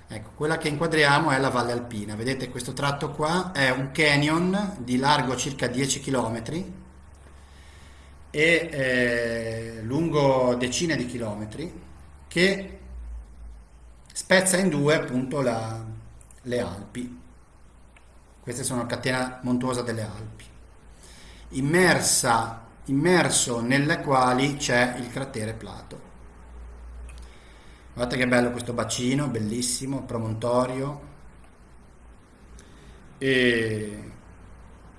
Ecco, quella che inquadriamo è la Valle Alpina, vedete questo tratto qua è un canyon di largo circa 10 km e eh, lungo decine di chilometri che spezza in due appunto la, le Alpi. Queste sono la catena montuosa delle Alpi, immersa, immerso nelle quali c'è il cratere Plato. Guardate che bello questo bacino, bellissimo, promontorio. E,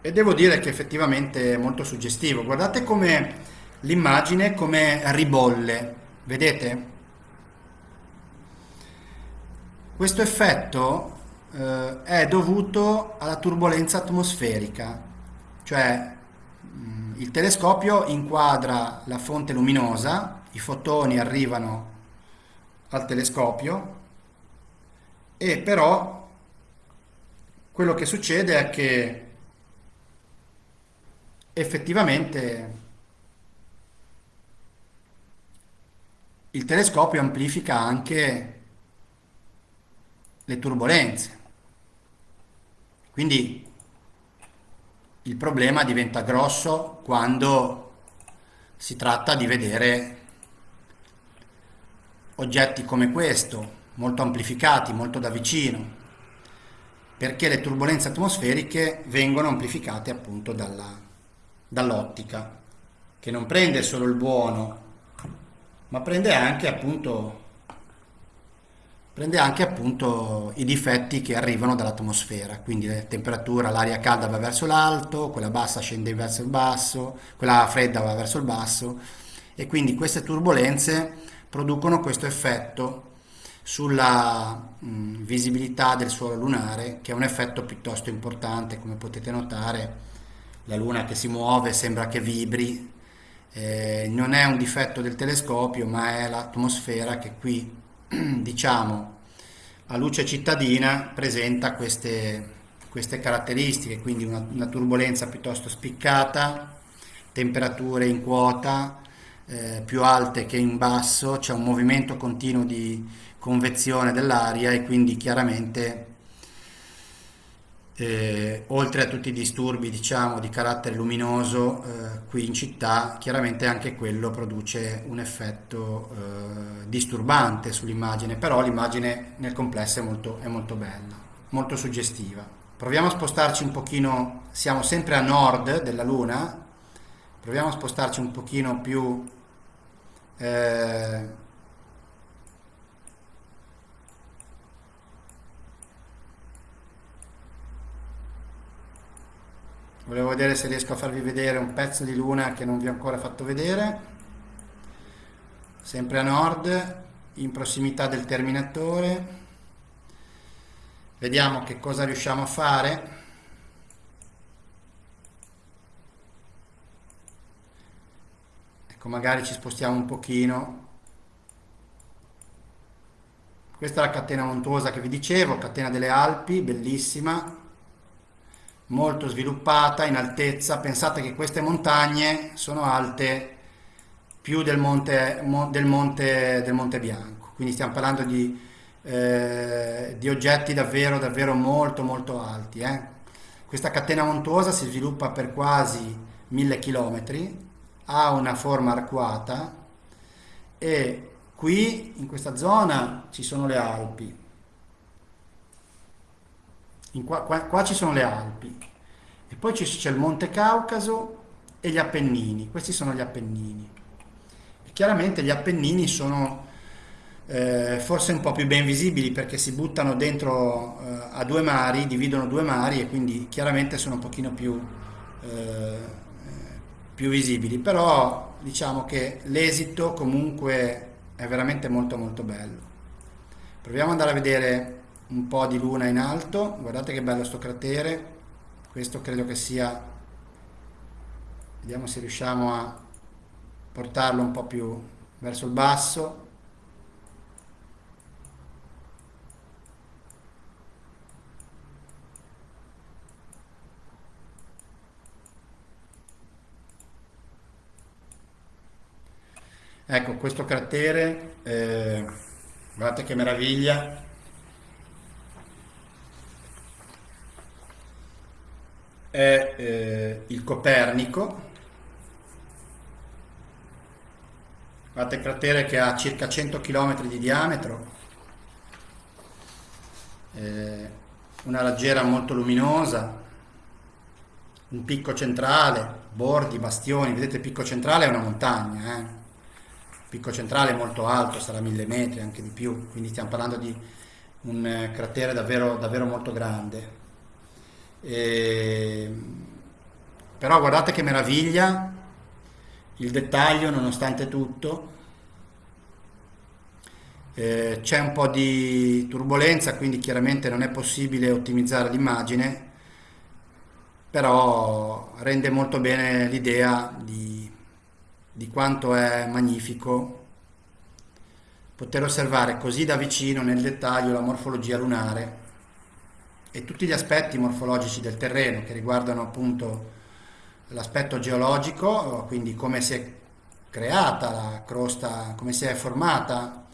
e devo dire che effettivamente è molto suggestivo. Guardate come l'immagine come ribolle, vedete? Questo effetto eh, è dovuto alla turbolenza atmosferica, cioè mm, il telescopio inquadra la fonte luminosa, i fotoni arrivano al telescopio e però quello che succede è che effettivamente il telescopio amplifica anche le turbulenze. Quindi il problema diventa grosso quando si tratta di vedere oggetti come questo, molto amplificati, molto da vicino, perché le turbulenze atmosferiche vengono amplificate appunto dall'ottica, che non prende solo il buono, ma prende anche appunto prende anche appunto i difetti che arrivano dall'atmosfera, quindi la temperatura, l'aria calda va verso l'alto, quella bassa scende verso il basso, quella fredda va verso il basso e quindi queste turbulenze producono questo effetto sulla mh, visibilità del suolo lunare, che è un effetto piuttosto importante, come potete notare. La luna che si muove sembra che vibri, eh, non è un difetto del telescopio, ma è l'atmosfera che qui diciamo a luce cittadina presenta queste, queste caratteristiche, quindi una, una, turbolenza piuttosto spiccata, temperature in quota eh, più alte che in basso, c'è un movimento continuo di convezione dell'aria e quindi chiaramente eh, oltre a tutti i disturbi diciamo di carattere luminoso eh, qui in città chiaramente anche quello produce un effetto eh, disturbante sull'immagine però l'immagine nel complesso è molto, è molto bella molto suggestiva. Proviamo a spostarci un pochino siamo sempre a nord della luna proviamo a spostarci un pochino più eh, volevo vedere se riesco a farvi vedere un pezzo di luna che non vi ho ancora fatto vedere. Sempre a nord in prossimità del terminatore. Vediamo che cosa riusciamo a fare ecco magari ci spostiamo un pochino questa è la catena montuosa che vi dicevo catena delle Alpi bellissima molto sviluppata in altezza. Pensate che queste montagne sono alte più del monte, del monte, del monte Bianco, quindi stiamo parlando di, eh, di, oggetti davvero, davvero molto, molto alti. Eh. Questa catena montuosa si sviluppa per quasi mille chilometri, ha una forma arcuata e qui in questa zona ci sono le Alpi, Qua, qua, qua, ci sono le Alpi. E poi c'è il Monte Caucaso e gli Appennini, questi sono gli Appennini. E chiaramente gli Appennini sono eh, forse un po' più ben visibili perché si buttano dentro eh, a due mari, dividono due mari e quindi chiaramente sono un pochino più, eh, più visibili, però diciamo che l'esito comunque è veramente molto molto bello. Proviamo ad andare a vedere un po' di luna in alto, guardate che bello sto cratere, questo credo che sia, vediamo se riusciamo a portarlo un po' più verso il basso, Ecco, questo cratere, eh, guardate che meraviglia, è eh, il Copernico, guardate il cratere che ha circa 100 km di diametro, eh, una raggiera molto luminosa, un picco centrale, bordi, bastioni, vedete il picco centrale è una montagna, eh? Picco centrale molto alto, sarà mille metri, anche di più, quindi stiamo parlando di un eh, cratere davvero, davvero molto grande. E... Però guardate che meraviglia, il dettaglio nonostante tutto. Eh, c'è un po' di turbolenza, quindi chiaramente non è possibile ottimizzare l'immagine, però rende molto bene l'idea di, di quanto è magnifico. Poter osservare così da vicino nel dettaglio la morfologia lunare e tutti gli aspetti morfologici del terreno che riguardano appunto l'aspetto geologico, quindi come si è creata la crosta, come si è formata,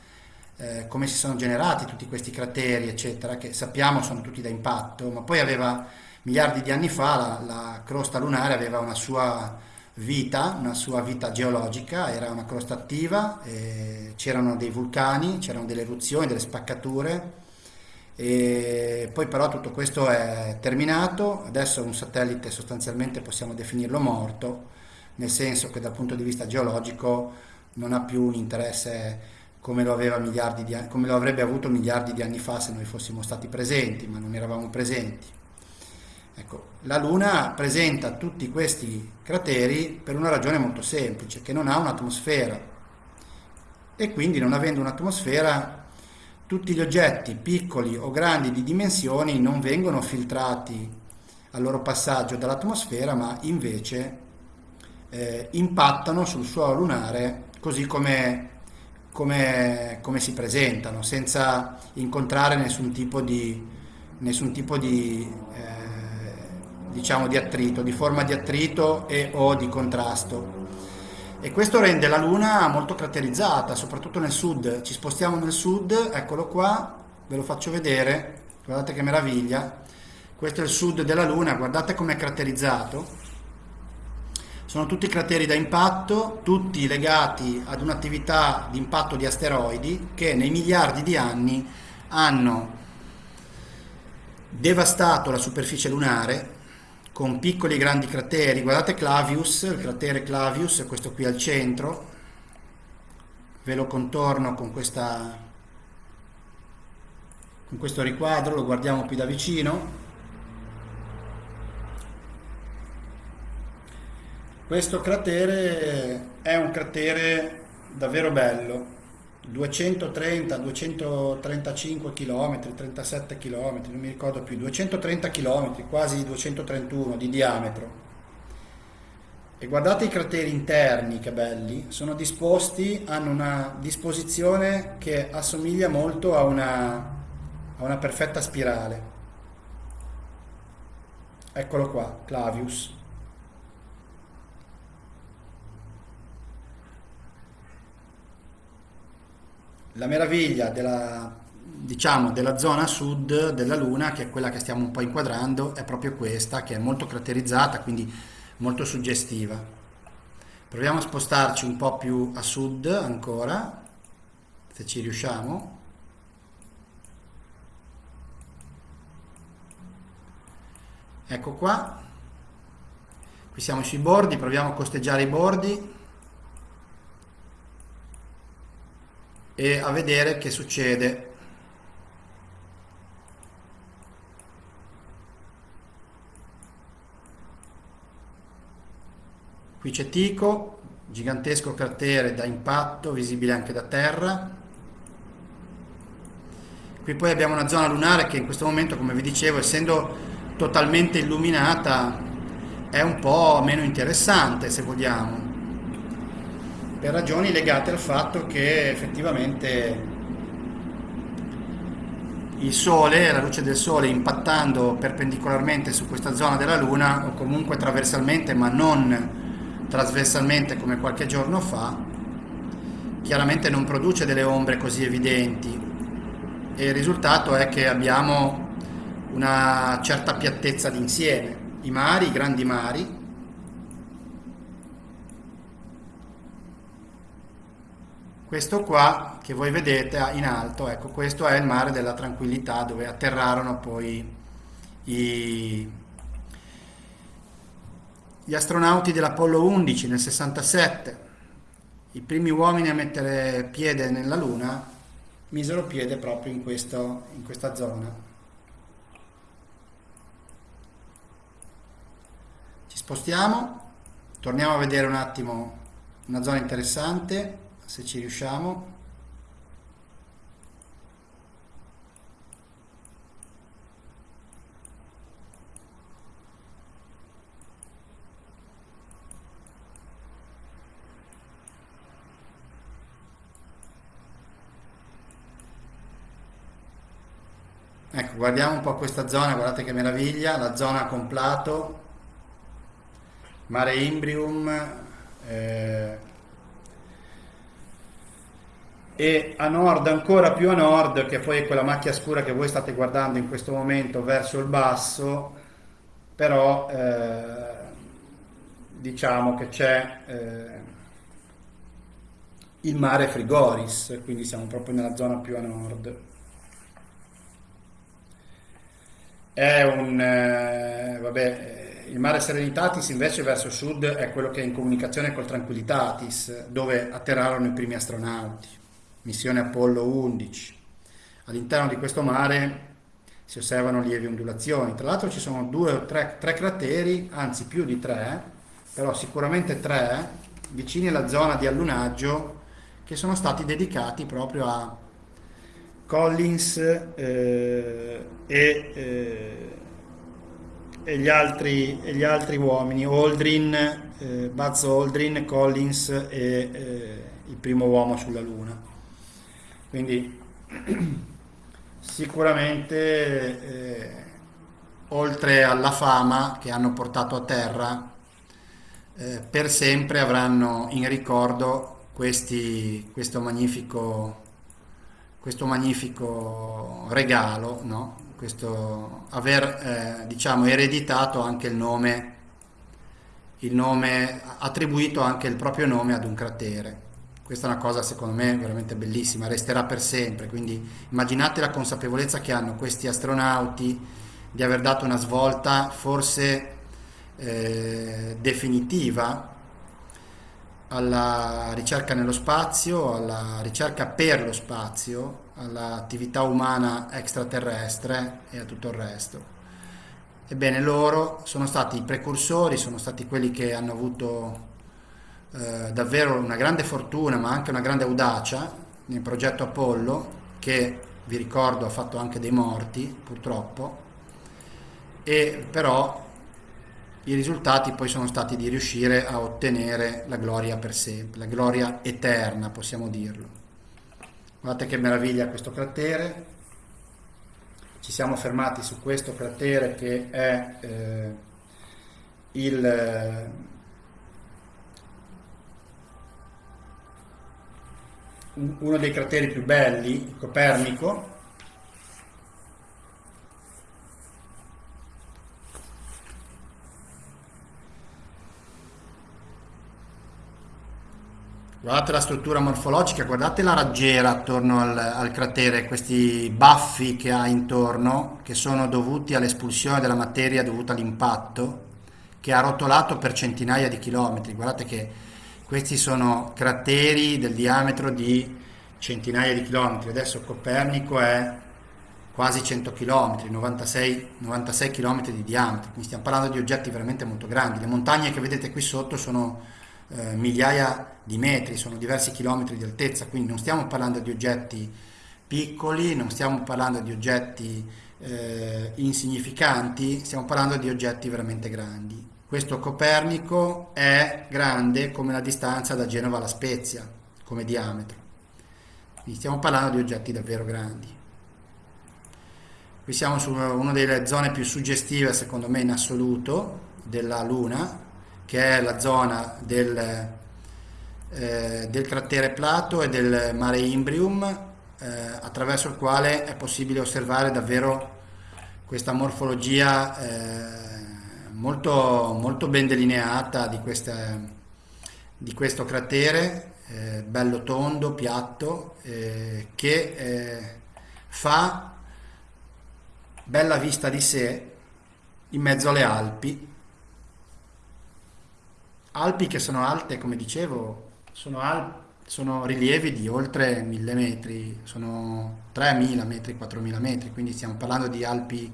eh, come si sono generati tutti questi crateri, eccetera, che sappiamo sono tutti da impatto, ma poi aveva miliardi di anni fa la, la crosta lunare aveva una sua vita, una sua vita geologica, era una crosta attiva, c'erano dei vulcani, c'erano delle eruzioni, delle spaccature, e poi però tutto questo è terminato, adesso un satellite sostanzialmente possiamo definirlo morto, nel senso che dal punto di vista geologico non ha più un interesse come lo, di, come lo avrebbe avuto miliardi di anni fa se noi fossimo stati presenti, ma non eravamo presenti. Ecco, la Luna presenta tutti questi crateri per una ragione molto semplice, che non ha un'atmosfera. E quindi non avendo un'atmosfera tutti gli oggetti piccoli o grandi di dimensioni non vengono filtrati al loro passaggio dall'atmosfera ma invece eh, impattano sul suolo lunare così come, come, come, si presentano senza incontrare nessun tipo di, nessun tipo di eh, diciamo di attrito, di forma di attrito e o di contrasto. E questo rende la Luna molto caratterizzata, soprattutto nel sud. Ci spostiamo nel sud, eccolo qua, ve lo faccio vedere, guardate che meraviglia. Questo è il sud della Luna, guardate com'è caratterizzato. Sono tutti crateri da impatto, tutti legati ad un'attività di impatto di asteroidi che nei miliardi di anni hanno devastato la superficie lunare con piccoli e grandi crateri. Guardate Clavius, il cratere Clavius questo qui al centro. Ve lo contorno con, questa, con questo riquadro, lo guardiamo più da vicino. Questo cratere è un cratere davvero bello, 230, 235 km, 37 km, non mi ricordo più, 230 km, quasi 231 di diametro. E guardate i crateri interni che belli, sono disposti, hanno una disposizione che assomiglia molto a una, a una perfetta spirale. Eccolo qua, Clavius. La meraviglia della, diciamo, della zona sud della Luna, che è quella che stiamo un po' inquadrando, è proprio questa, che è molto caratterizzata, quindi molto suggestiva. Proviamo a spostarci un po' più a sud ancora, se ci riusciamo. Ecco qua, qui siamo sui bordi, proviamo a costeggiare i bordi. E a vedere che succede. Qui c'è Tico, gigantesco cratere da impatto, visibile anche da terra. Qui poi abbiamo una zona lunare che in questo momento, come vi dicevo, essendo totalmente illuminata, è un po' meno interessante se vogliamo per ragioni legate al fatto che effettivamente il Sole, la luce del Sole impattando perpendicolarmente su questa zona della Luna o comunque trasversalmente ma non trasversalmente come qualche giorno fa, chiaramente non produce delle ombre così evidenti e il risultato è che abbiamo una certa piattezza d'insieme. I mari, i grandi mari, Questo qua che voi vedete in alto, ecco, questo è il mare della tranquillità dove atterrarono poi i, gli astronauti dell'Apollo 11 nel 67. I primi uomini a mettere piede nella Luna misero piede proprio in, questo, in questa zona. Ci spostiamo, torniamo a vedere un attimo una zona interessante se ci riusciamo. Ecco, guardiamo un po' questa zona, guardate che meraviglia, la zona con Plato, Mare Imbrium, eh, e a nord, ancora più a nord, che poi è quella macchia scura che voi state guardando in questo momento verso il basso, però eh, diciamo che c'è eh, il mare Frigoris, quindi siamo proprio nella zona più a nord. È un, eh, vabbè, il mare Serenitatis invece verso sud è quello che è in comunicazione col Tranquillitatis, dove atterrarono i primi astronauti, missione Apollo 11. All'interno di questo mare si osservano lievi ondulazioni. Tra l'altro ci sono due o tre, tre crateri, anzi più di tre, però sicuramente tre, vicini alla zona di allunaggio, che sono stati dedicati proprio a Collins eh, e, eh, e, gli altri, e, gli altri, uomini, Aldrin, eh, Buzz Aldrin, Collins e eh, il primo uomo sulla Luna. Quindi sicuramente eh, oltre alla fama che hanno portato a terra, eh, per sempre avranno in ricordo questi, questo, magnifico, questo magnifico regalo, no? questo aver eh, diciamo, ereditato anche il nome, il nome, attribuito anche il proprio nome ad un cratere. Questa è una cosa secondo me veramente bellissima, resterà per sempre, quindi immaginate la consapevolezza che hanno questi astronauti di aver dato una svolta forse eh, definitiva alla ricerca nello spazio, alla ricerca per lo spazio, all'attività umana extraterrestre e a tutto il resto. Ebbene, loro sono stati i precursori, sono stati quelli che hanno avuto eh, davvero una grande fortuna ma anche una grande audacia nel progetto Apollo che vi ricordo ha fatto anche dei morti purtroppo e però i risultati poi sono stati di riuscire a ottenere la gloria per sempre, la gloria eterna possiamo dirlo. Guardate che meraviglia questo cratere, ci siamo fermati su questo cratere che è eh, il uno dei crateri più belli, Copernico, Guardate la struttura morfologica, guardate la raggiera attorno al, al, cratere, questi baffi che ha intorno, che sono dovuti all'espulsione della materia dovuta all'impatto, che ha rotolato per centinaia di chilometri. Guardate che questi sono crateri del diametro di centinaia di chilometri. Adesso Copernico è quasi 100 km, 96, 96 km di diametro, quindi stiamo parlando di oggetti veramente molto grandi. Le montagne che vedete qui sotto sono eh, migliaia di metri, sono diversi chilometri di altezza, quindi non stiamo parlando di oggetti piccoli, non stiamo parlando di oggetti eh, insignificanti, stiamo parlando di oggetti veramente grandi. Questo Copernico è grande come la distanza da Genova alla Spezia, come diametro. Quindi stiamo parlando di oggetti davvero grandi. Qui siamo su una delle zone più suggestive, secondo me, in assoluto, della Luna, che è la zona del, eh, del cratere Plato e del mare Imbrium, eh, attraverso il quale è possibile osservare davvero questa morfologia eh, molto, molto ben delineata di, questa, di questo cratere, eh, bello tondo, piatto, eh, che eh, fa bella vista di sé in mezzo alle Alpi. Alpi che sono alte, come dicevo, sono, al, sono rilievi di oltre 1000 metri, sono 3000 metri, 4000 metri, quindi stiamo parlando di Alpi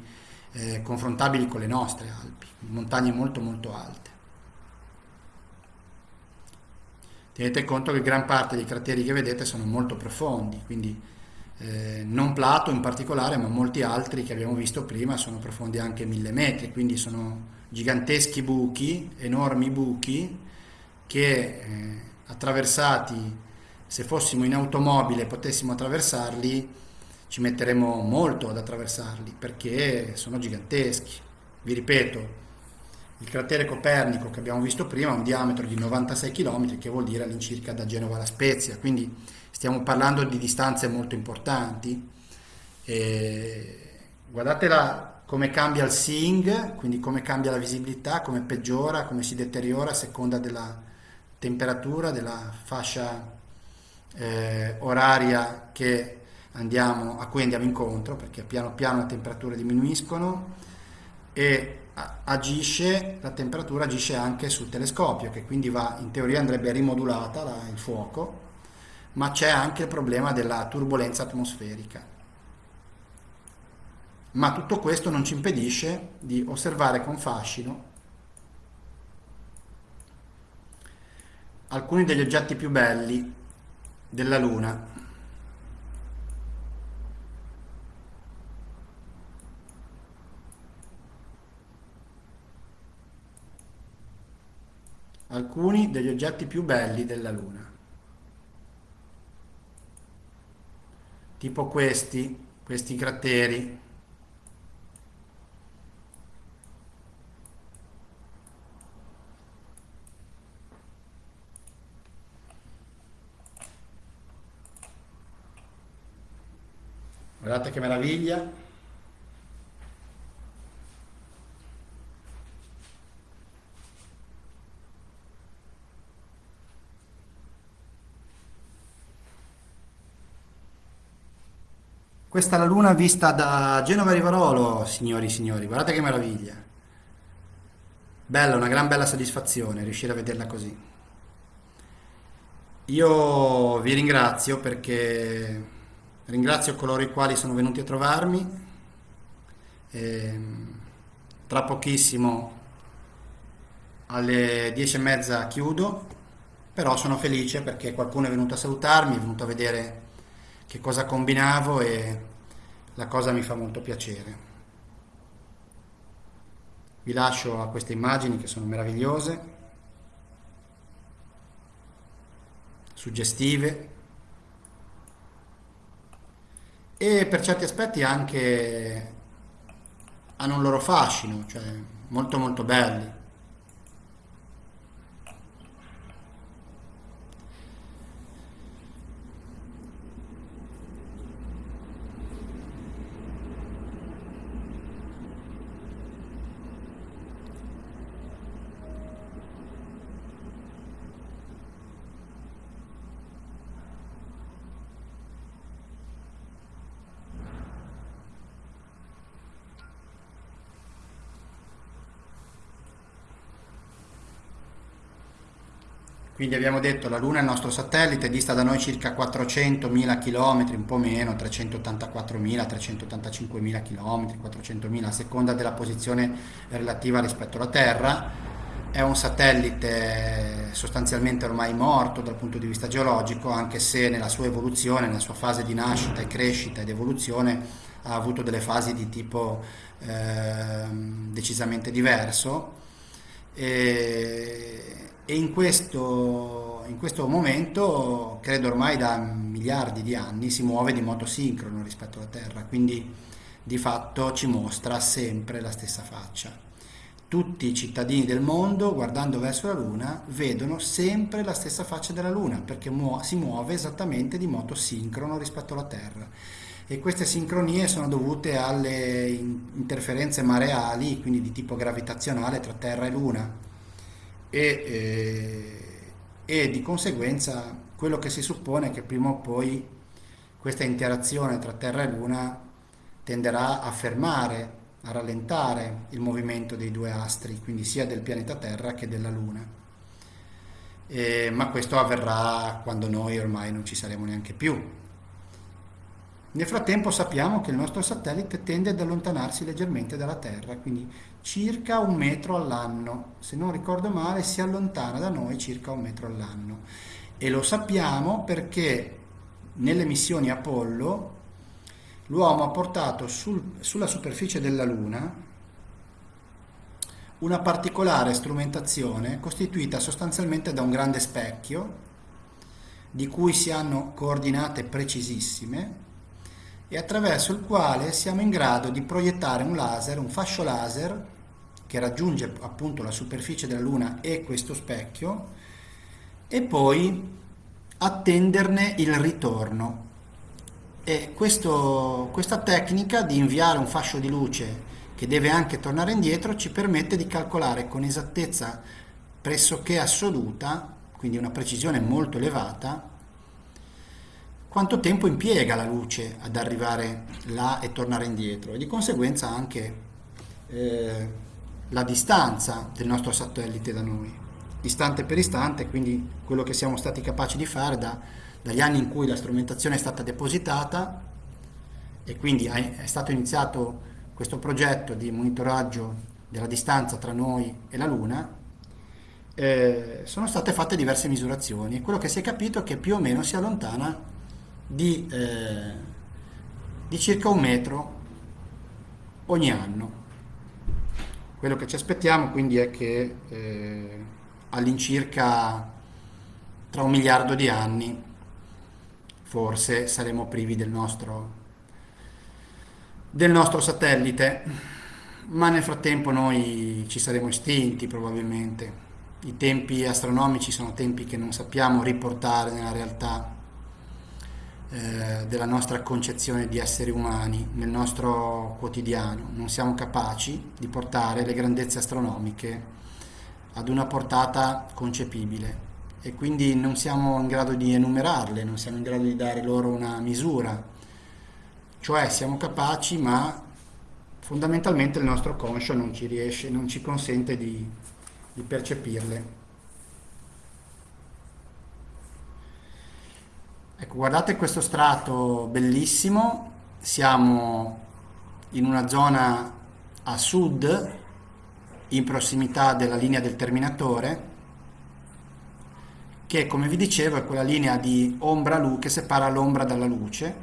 eh, confrontabili con le nostre Alpi, montagne molto molto alte. Tenete conto che gran parte dei crateri che vedete sono molto profondi, quindi eh, non Plato in particolare, ma molti altri che abbiamo visto prima sono profondi anche mille metri, quindi sono giganteschi buchi, enormi buchi che eh, attraversati, se fossimo in automobile potessimo attraversarli, ci metteremo molto ad attraversarli perché sono giganteschi. Vi ripeto, il cratere Copernico che abbiamo visto prima ha un diametro di 96 km, che vuol dire all'incirca da Genova alla Spezia, quindi stiamo parlando di distanze molto importanti. E guardate la, come cambia il seeing, quindi come cambia la visibilità, come peggiora, come si deteriora a seconda della temperatura, della fascia eh, oraria che andiamo, a cui andiamo incontro, perché piano piano le temperature diminuiscono e agisce, la temperatura agisce anche sul telescopio, che quindi va, in teoria andrebbe rimodulata la, il fuoco, ma c'è anche il problema della turbolenza atmosferica. Ma tutto questo non ci impedisce di osservare con fascino alcuni degli oggetti più belli della Luna. Alcuni degli oggetti più belli della Luna. Tipo questi, questi crateri Guardate che meraviglia. Questa è la luna vista da Genova Rivarolo, signori e signori, guardate che meraviglia. Bella, una gran bella soddisfazione riuscire a vederla così. Io vi ringrazio perché Ringrazio coloro i quali sono venuti a trovarmi. E, ehm, tra pochissimo alle 10 e mezza chiudo, però sono felice perché qualcuno è venuto a salutarmi, è venuto a vedere che cosa combinavo e la cosa mi fa molto piacere. Vi lascio a queste immagini che sono meravigliose, suggestive, e per certi aspetti anche hanno un loro fascino, cioè molto molto belli. Quindi abbiamo detto la Luna è il nostro satellite, dista da noi circa 400.000 km, un po' meno, 384.000, 385.000 km, 400.000 a seconda della posizione relativa rispetto alla Terra. È un satellite sostanzialmente ormai morto dal punto di vista geologico, anche se nella sua evoluzione, nella sua fase di nascita e crescita ed evoluzione ha avuto delle fasi di tipo eh, decisamente diverso. E e in questo, in questo momento, credo ormai da miliardi di anni, si muove di modo sincrono rispetto alla Terra, quindi di fatto ci mostra sempre la stessa faccia. Tutti i cittadini del mondo, guardando verso la Luna, vedono sempre la stessa faccia della Luna, perché muo si muove esattamente di modo sincrono rispetto alla Terra. E queste sincronie sono dovute alle interferenze mareali, quindi di tipo gravitazionale tra Terra e Luna e, eh, e di conseguenza quello che si suppone è che prima o poi questa interazione tra Terra e Luna tenderà a fermare, a rallentare il movimento dei due astri, quindi sia del pianeta Terra che della Luna. Eh, ma questo avverrà quando noi ormai non ci saremo neanche più. Nel frattempo sappiamo che il nostro satellite tende ad allontanarsi leggermente dalla Terra, quindi circa un metro all'anno, se non ricordo male si allontana da noi circa un metro all'anno. E lo sappiamo perché nelle missioni Apollo l'uomo ha portato sul, sulla superficie della Luna una particolare strumentazione costituita sostanzialmente da un grande specchio di cui si hanno coordinate precisissime e attraverso il quale siamo in grado di proiettare un laser, un fascio laser che raggiunge appunto la superficie della Luna e questo specchio e poi attenderne il ritorno. E questo, questa tecnica di inviare un fascio di luce che deve anche tornare indietro, ci permette di calcolare con esattezza pressoché assoluta, quindi una precisione molto elevata, quanto tempo impiega la luce ad arrivare là e tornare indietro? E di conseguenza anche eh, la distanza del nostro satellite da noi, istante per istante, quindi quello che siamo stati capaci di fare da, dagli anni in cui la strumentazione è stata depositata e quindi è stato iniziato questo progetto di monitoraggio della distanza tra noi e la Luna, eh, sono state fatte diverse misurazioni. E quello che si è capito è che più o meno si allontana di, eh, di circa un metro ogni anno. Quello che ci aspettiamo quindi è che eh, all'incirca tra un miliardo di anni forse saremo privi del nostro, del nostro satellite, ma nel frattempo noi ci saremo estinti probabilmente. I tempi astronomici sono tempi che non sappiamo riportare nella realtà eh, della nostra concezione di esseri umani nel nostro quotidiano. Non siamo capaci di portare le grandezze astronomiche ad una portata concepibile e quindi non siamo in grado di enumerarle, non siamo in grado di dare loro una misura. Cioè siamo capaci ma fondamentalmente il nostro conscio non ci riesce, non ci consente di, di percepirle. Ecco, guardate questo strato bellissimo, siamo in una zona a sud, in prossimità della linea del terminatore, che come vi dicevo è quella linea di ombra-lu che separa l'ombra dalla luce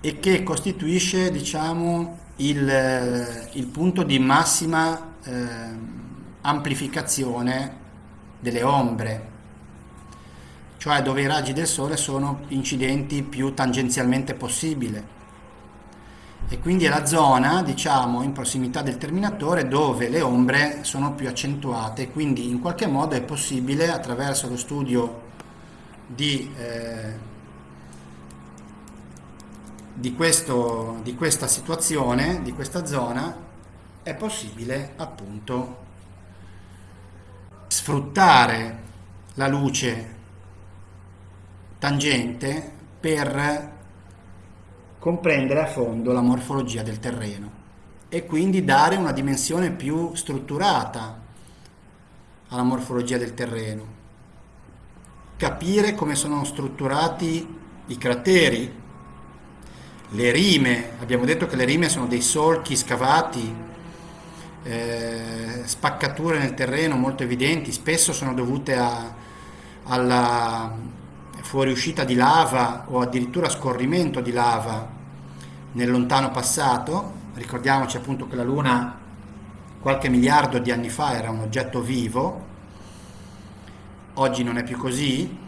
e che costituisce diciamo, il, il punto di massima eh, amplificazione delle ombre cioè dove i raggi del Sole sono incidenti più tangenzialmente possibile. E quindi è la zona, diciamo, in prossimità del terminatore dove le ombre sono più accentuate, quindi in qualche modo è possibile attraverso lo studio di, eh, di, questo, di questa situazione, di questa zona, è possibile appunto sfruttare la luce tangente per comprendere a fondo la morfologia del terreno e quindi dare una dimensione più strutturata alla morfologia del terreno. Capire come sono strutturati i crateri, le rime, abbiamo detto che le rime sono dei solchi scavati, eh, spaccature nel terreno molto evidenti, spesso sono dovute a, alla fuoriuscita di lava o addirittura scorrimento di lava nel lontano passato. Ricordiamoci appunto che la Luna qualche miliardo di anni fa era un oggetto vivo, oggi non è più così.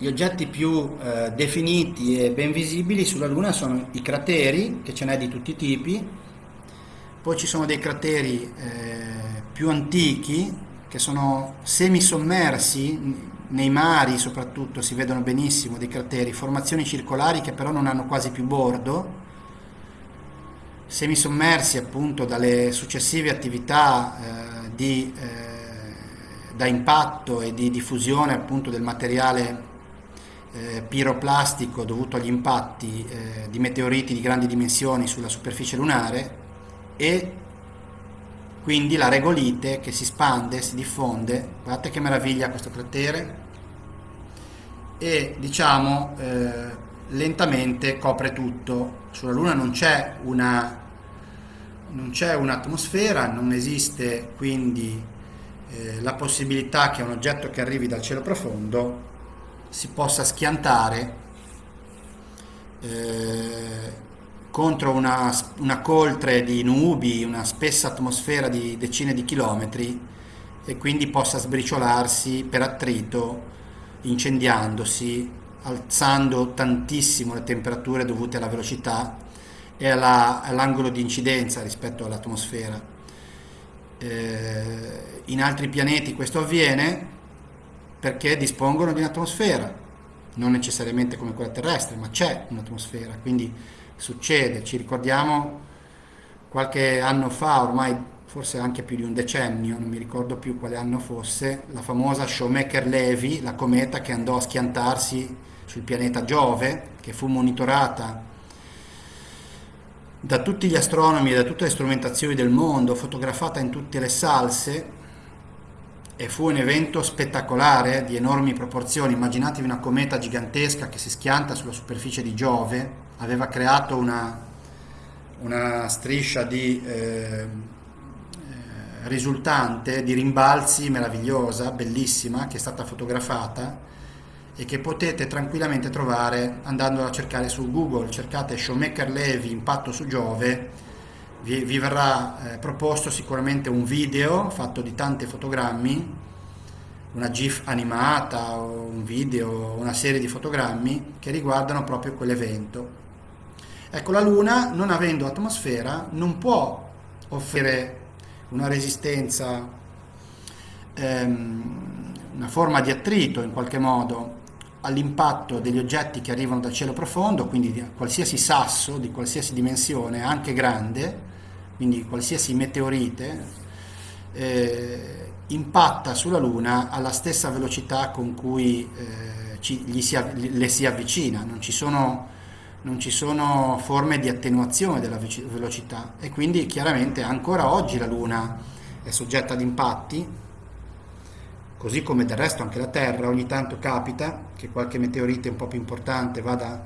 Gli oggetti più eh, definiti e ben visibili sulla Luna sono i crateri, che ce n'è di tutti i tipi, poi ci sono dei crateri eh, più antichi, che sono semisommersi nei mari soprattutto si vedono benissimo dei crateri, formazioni circolari che però non hanno quasi più bordo, semisommersi appunto dalle successive attività eh, di, eh, da impatto e di diffusione appunto del materiale eh, piroplastico dovuto agli impatti eh, di meteoriti di grandi dimensioni sulla superficie lunare e quindi la regolite che si spande, si diffonde, guardate che meraviglia questo cratere, e diciamo eh, lentamente copre tutto. Sulla Luna non c'è una non c'è un'atmosfera, non esiste quindi eh, la possibilità che un oggetto che arrivi dal cielo profondo si possa schiantare eh, contro una, una coltre di nubi, una spessa atmosfera di decine di chilometri e quindi possa sbriciolarsi per attrito, incendiandosi, alzando tantissimo le temperature dovute alla velocità e alla, all'angolo di incidenza rispetto all'atmosfera. Eh, in altri pianeti questo avviene perché dispongono di un'atmosfera non necessariamente come quella terrestre, ma c'è un'atmosfera, quindi succede, ci ricordiamo qualche anno fa, ormai forse anche più di un decennio, non mi ricordo più quale anno fosse, la famosa Shoemaker-Levy, la cometa che andò a schiantarsi sul pianeta Giove, che fu monitorata da tutti gli astronomi e da tutte le strumentazioni del mondo, fotografata in tutte le salse e fu un evento spettacolare di enormi proporzioni. Immaginatevi una cometa gigantesca che si schianta sulla superficie di Giove, aveva creato una, una striscia di eh, eh risultante di rimbalzi meravigliosa, bellissima, che è stata fotografata e che potete tranquillamente trovare andando a cercare su Google, cercate Shoemaker Levy impatto su Giove, vi, vi verrà eh, proposto sicuramente un video fatto di tanti fotogrammi, una GIF animata, un video, una serie di fotogrammi che riguardano proprio quell'evento. Ecco, la Luna, non avendo atmosfera, non può offrire una resistenza, ehm, una forma di attrito in qualche modo all'impatto degli oggetti che arrivano dal cielo profondo, quindi di qualsiasi sasso di qualsiasi dimensione, anche grande, quindi qualsiasi meteorite, eh, impatta sulla Luna alla stessa velocità con cui eh, ci, si, le si avvicina, non ci, sono, non ci sono forme di attenuazione della velocità e quindi chiaramente ancora oggi la Luna è soggetta ad impatti così come del resto anche la Terra, ogni tanto capita che qualche meteorite un po' più importante vada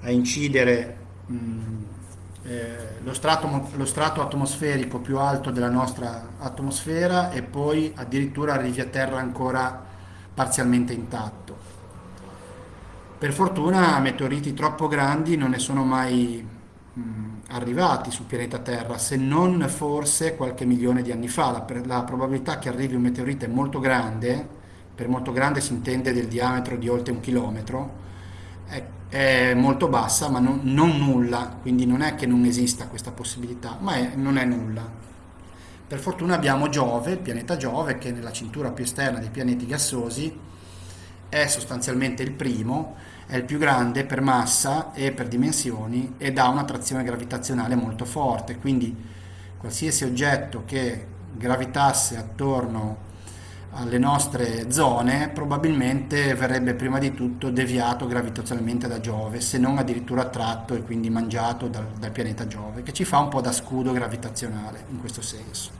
a incidere mh, eh, lo, strato, lo, strato, atmosferico più alto della nostra atmosfera e poi addirittura arrivi a terra ancora parzialmente intatto. Per fortuna meteoriti troppo grandi non ne sono mai mh, arrivati sul pianeta Terra, se non forse qualche milione di anni fa. La, la, probabilità che arrivi un meteorite molto grande, per molto grande si intende del diametro di oltre un chilometro, è, è molto bassa, ma non, non, nulla, quindi non è che non esista questa possibilità, ma è, non è nulla. Per fortuna abbiamo Giove, il pianeta Giove, che nella cintura più esterna dei pianeti gassosi è sostanzialmente il primo, è il più grande per massa e per dimensioni ed ha un'attrazione gravitazionale molto forte, quindi qualsiasi oggetto che gravitasse attorno alle nostre zone probabilmente verrebbe prima di tutto deviato gravitazionalmente da Giove, se non addirittura attratto e quindi mangiato dal, dal pianeta Giove, che ci fa un po' da scudo gravitazionale in questo senso.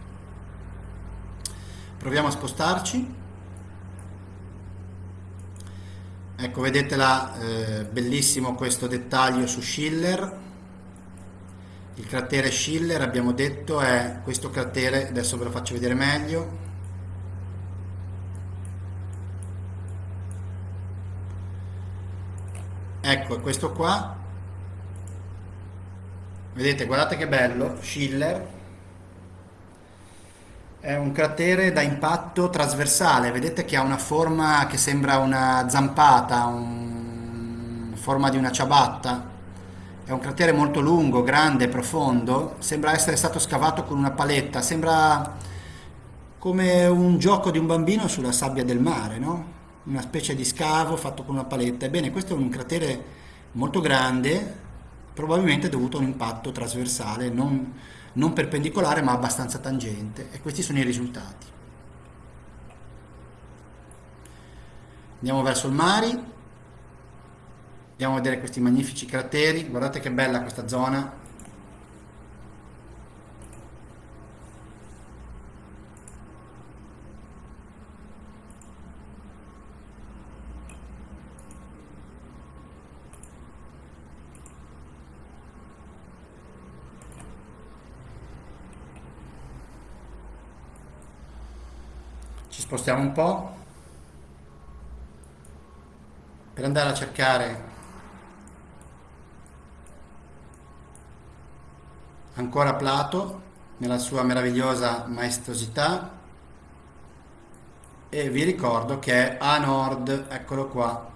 Proviamo a spostarci. Ecco, vedete là, eh, bellissimo questo dettaglio su Schiller. Il cratere Schiller, abbiamo detto, è questo cratere, adesso ve lo faccio vedere meglio. Ecco, è questo qua. Vedete, guardate che bello, Schiller è un cratere da impatto trasversale, vedete che ha una forma che sembra una zampata, un... forma di una ciabatta. È un cratere molto lungo, grande, profondo, sembra essere stato scavato con una paletta, sembra come un gioco di un bambino sulla sabbia del mare, no? Una specie di scavo fatto con una paletta. Ebbene, questo è un cratere molto grande, probabilmente dovuto a un impatto trasversale, non non perpendicolare ma abbastanza tangente e questi sono i risultati. Andiamo verso il mare, andiamo a vedere questi magnifici crateri, guardate che bella questa zona, spostiamo un po' per andare a cercare ancora Plato nella sua meravigliosa maestosità. E vi ricordo che è a nord, eccolo qua.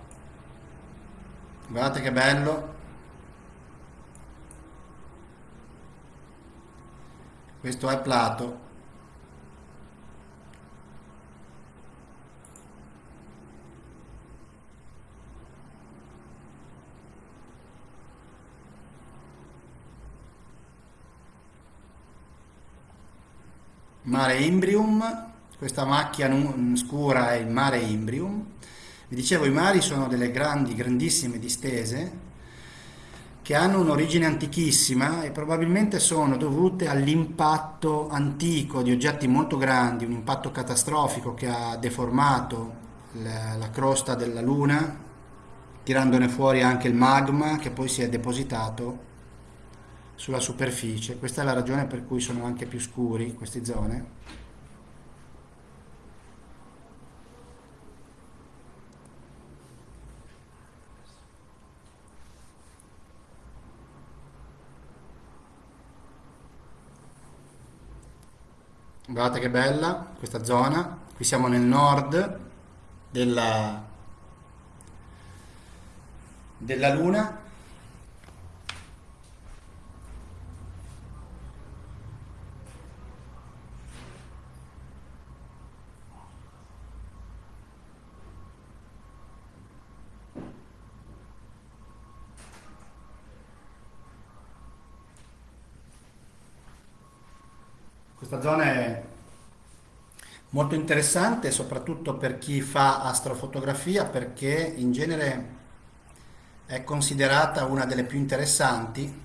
Guardate che bello. Questo è Plato Mare Imbrium, questa macchia scura è il Mare Imbrium. Vi dicevo, i mari sono delle grandi, grandissime distese che hanno un'origine antichissima e probabilmente sono dovute all'impatto antico di oggetti molto grandi, un impatto catastrofico che ha deformato la, la crosta della Luna, tirandone fuori anche il magma che poi si è depositato sulla superficie. Questa è la ragione per cui sono anche più scuri queste zone. Guardate che bella questa zona. Qui siamo nel nord della, della Luna. Questa zona è molto interessante, soprattutto per chi fa astrofotografia, perché in genere è considerata una delle più interessanti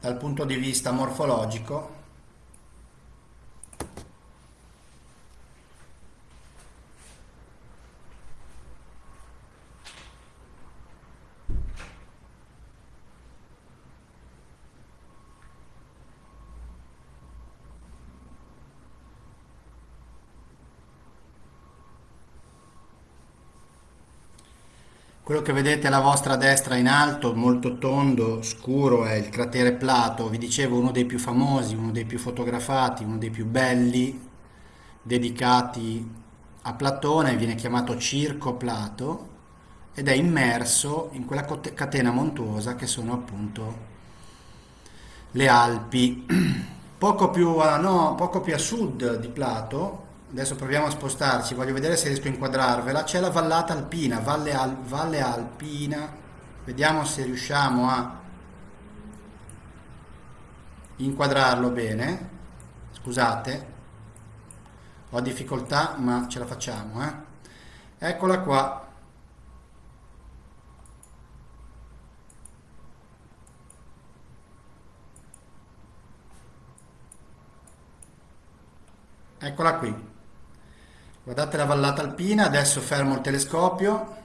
dal punto di vista morfologico Quello che vedete alla vostra destra in alto, molto tondo, scuro, è il cratere Plato, vi dicevo uno dei più famosi, uno dei più fotografati, uno dei più belli, dedicati a Platone, viene chiamato Circo Plato ed è immerso in quella catena montuosa che sono appunto le Alpi. Poco più a, no, poco più a sud di Plato Adesso proviamo a spostarci, voglio vedere se riesco a inquadrarvela. C'è la vallata alpina, Valle, Al, Valle Alpina. Vediamo se riusciamo a inquadrarlo bene. Scusate, ho difficoltà ma ce la facciamo. Eh? Eccola qua. Eccola qui. Guardate la vallata alpina, adesso fermo il telescopio.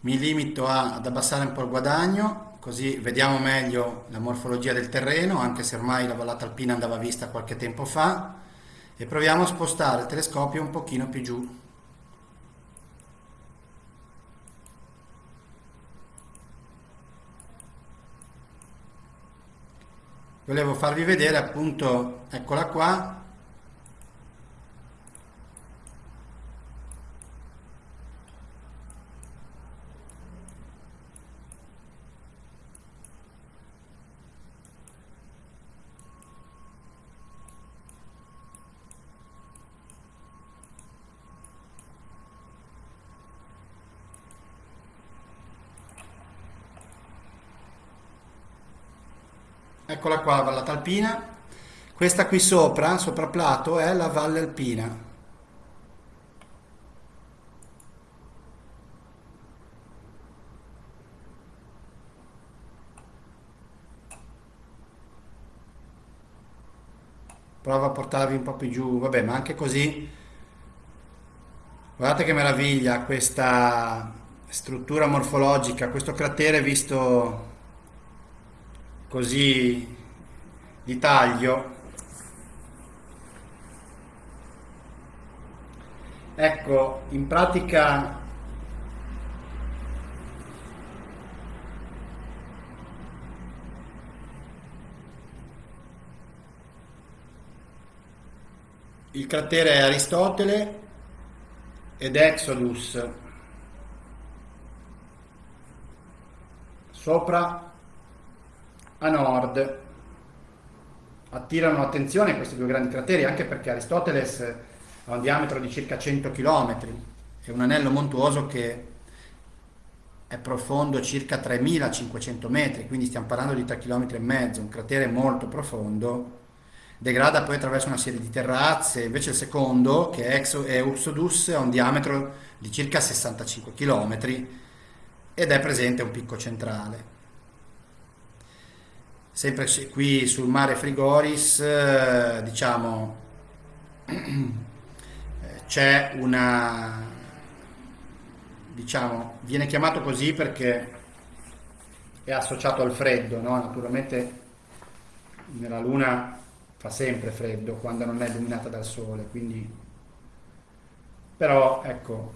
Mi limito a, ad abbassare un po' il guadagno, così vediamo meglio la morfologia del terreno, anche se ormai la vallata alpina andava vista qualche tempo fa, e proviamo a spostare il telescopio un pochino più giù. Volevo farvi vedere appunto eccola qua Eccola qua la vallata alpina. Questa qui sopra, sopra Plato, è la valle alpina. Prova a portarvi un po' più giù, vabbè, ma anche così. Guardate che meraviglia questa struttura morfologica, questo cratere visto così di taglio. Ecco in pratica il cratere è Aristotele ed Exodus. Sopra a nord. Attirano l'attenzione questi due grandi crateri anche perché Aristoteles ha un diametro di circa 100 km, è un anello montuoso che è profondo circa 3500 metri, quindi stiamo parlando di 3 km e mezzo, un cratere molto profondo, degrada poi attraverso una serie di terrazze, invece il secondo, che è, Exo, è Uxodus, ha un diametro di circa 65 km ed è presente un picco centrale. Sempre qui sul mare Frigoris, eh, diciamo, c'è una, diciamo, viene chiamato così perché è associato al freddo, no? Naturalmente nella Luna fa sempre freddo quando non è illuminata dal Sole, quindi però ecco,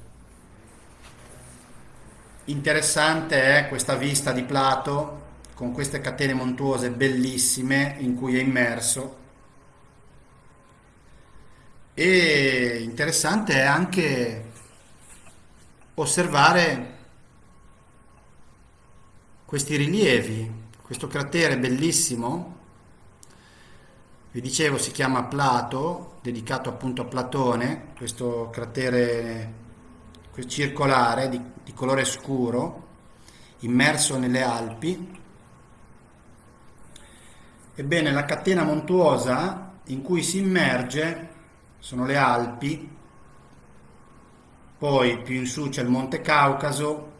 interessante è questa vista di Plato con queste catene montuose bellissime in cui è immerso e interessante è anche osservare questi rilievi, questo cratere bellissimo, vi dicevo si chiama Plato, dedicato appunto a Platone, questo cratere circolare di, di colore scuro, immerso nelle Alpi. Ebbene, la catena montuosa in cui si immerge sono le Alpi, poi più in su c'è il Monte Caucaso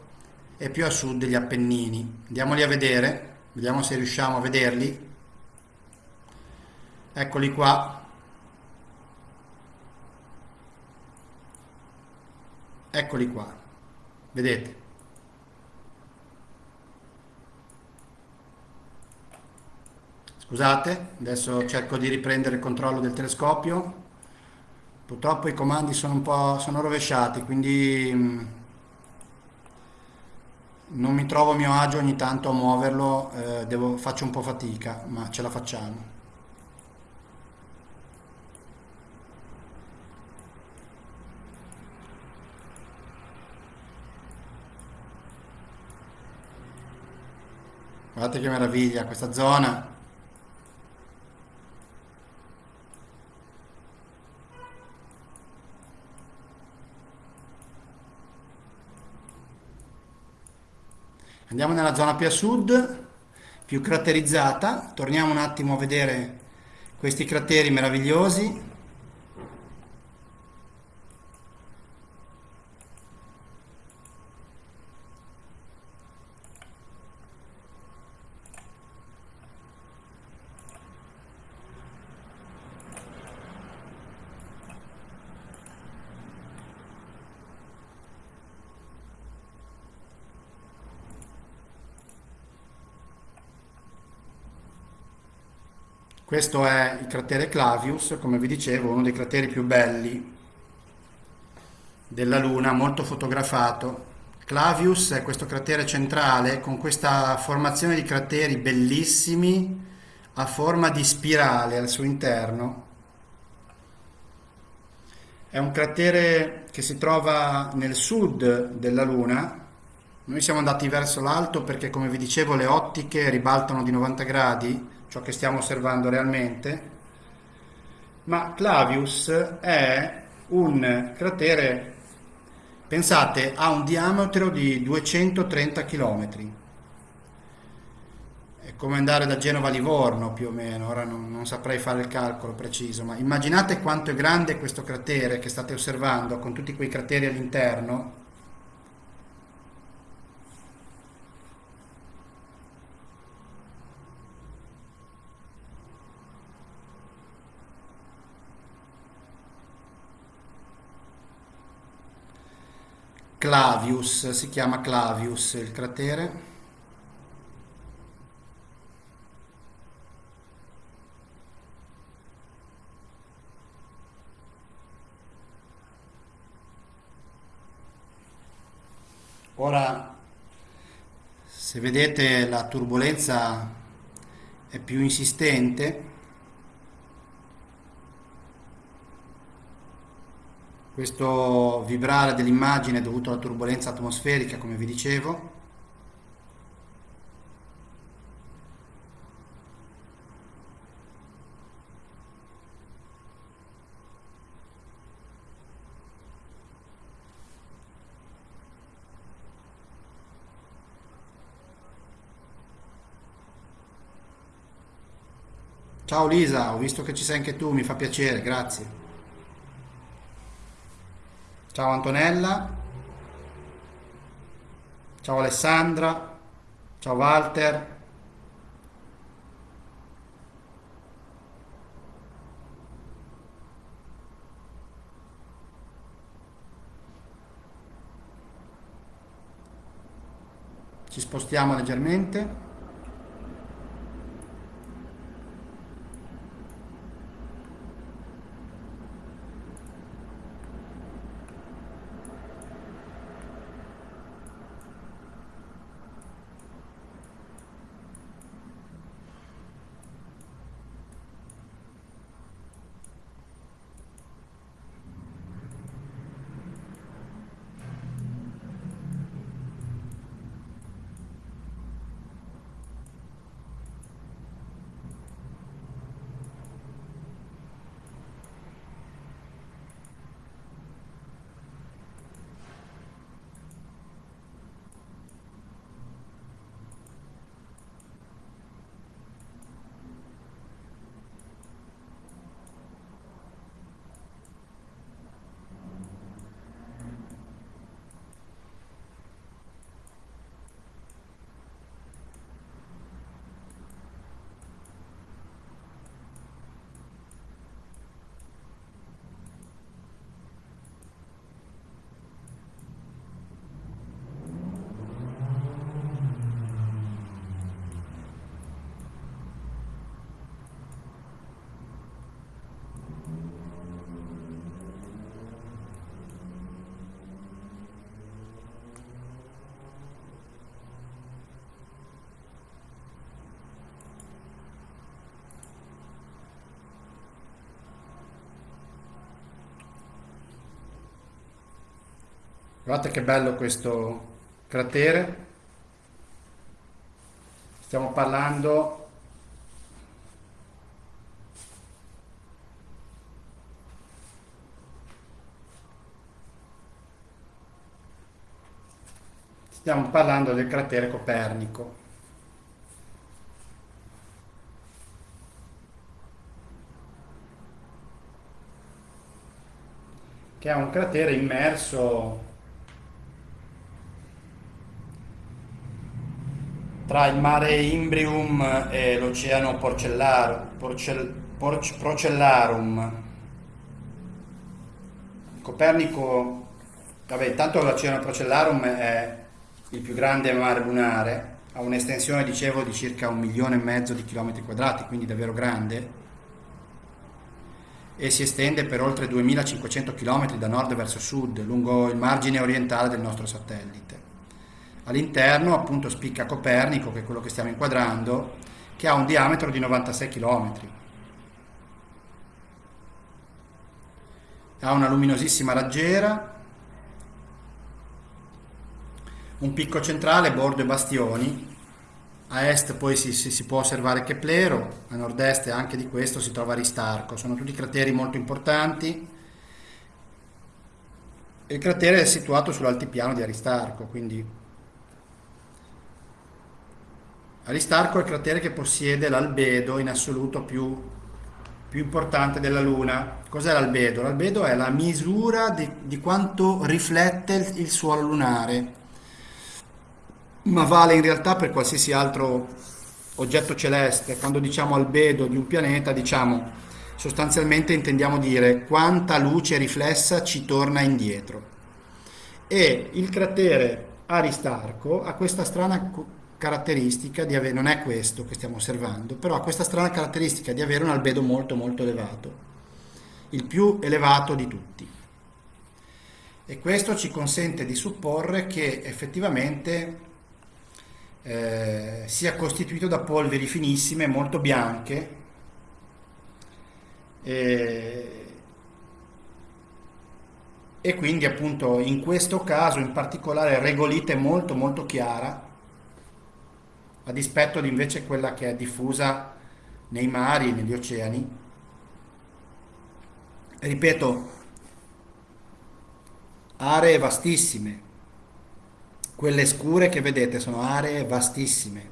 e più a sud gli Appennini. Andiamoli a vedere, vediamo se riusciamo a vederli. Eccoli qua. Eccoli qua. Vedete? Scusate, adesso cerco di riprendere il controllo del telescopio. Purtroppo i comandi sono un po' sono rovesciati, quindi mm, non mi trovo a mio agio ogni tanto a muoverlo, eh, devo, faccio un po' fatica, ma ce la facciamo. Guardate che meraviglia questa zona. Andiamo nella zona più a sud, più craterizzata, torniamo un attimo a vedere questi crateri meravigliosi. Questo è il cratere Clavius, come vi dicevo, uno dei crateri più belli della Luna, molto fotografato. Clavius è questo cratere centrale con questa formazione di crateri bellissimi a forma di spirale al suo interno. È un cratere che si trova nel sud della Luna. Noi siamo andati verso l'alto perché, come vi dicevo, le ottiche ribaltano di 90 gradi ciò che stiamo osservando realmente, ma Clavius è un cratere, pensate, ha un diametro di 230 km. È come andare da Genova a Livorno più o meno, ora non, non saprei fare il calcolo preciso, ma immaginate quanto è grande questo cratere che state osservando con tutti quei crateri all'interno Clavius, si chiama Clavius il cratere. Ora, se vedete la turbolenza è più insistente, questo vibrare dell'immagine dovuto alla turbolenza atmosferica come vi dicevo Ciao Lisa, ho visto che ci sei anche tu, mi fa piacere, grazie. Ciao Antonella. Ciao Alessandra. Ciao Walter. Ci spostiamo leggermente. Guardate che bello questo cratere. Stiamo parlando Stiamo parlando del cratere Copernico. che è un cratere immerso tra il mare Imbrium e l'oceano Porcellar, Porcel, Porc, Procellarum. Copernico, vabbè, intanto l'oceano Procellarum è il più grande mare lunare, ha un'estensione, dicevo, di circa un milione e mezzo di chilometri quadrati, quindi davvero grande, e si estende per oltre 2500 km da nord verso sud, lungo il margine orientale del nostro satellite. All'interno appunto spicca Copernico, che è quello che stiamo inquadrando, che ha un diametro di 96 km. Ha una luminosissima raggiera, un picco centrale, bordo e bastioni. A est poi si, si, si può osservare Keplero, a nord-est anche di questo si trova Aristarco. Sono tutti crateri molto importanti. Il cratere è situato sull'altipiano di Aristarco, quindi Aristarco è il cratere che possiede l'albedo in assoluto più, più importante della Luna. Cos'è l'albedo? L'albedo è la misura di, di quanto riflette il, il suolo lunare, ma vale in realtà per qualsiasi altro oggetto celeste. Quando diciamo albedo di un pianeta, diciamo sostanzialmente intendiamo dire quanta luce riflessa ci torna indietro. E il cratere Aristarco ha questa strana caratteristica di avere, non è questo che stiamo osservando, però ha questa strana caratteristica di avere un albedo molto molto elevato, il più elevato di tutti. E questo ci consente di supporre che effettivamente eh, sia costituito da polveri finissime, molto bianche, e, e quindi appunto in questo caso in particolare regolite molto molto chiara a dispetto di invece quella che è diffusa nei mari negli oceani. Ripeto, aree vastissime. Quelle scure che vedete sono aree vastissime.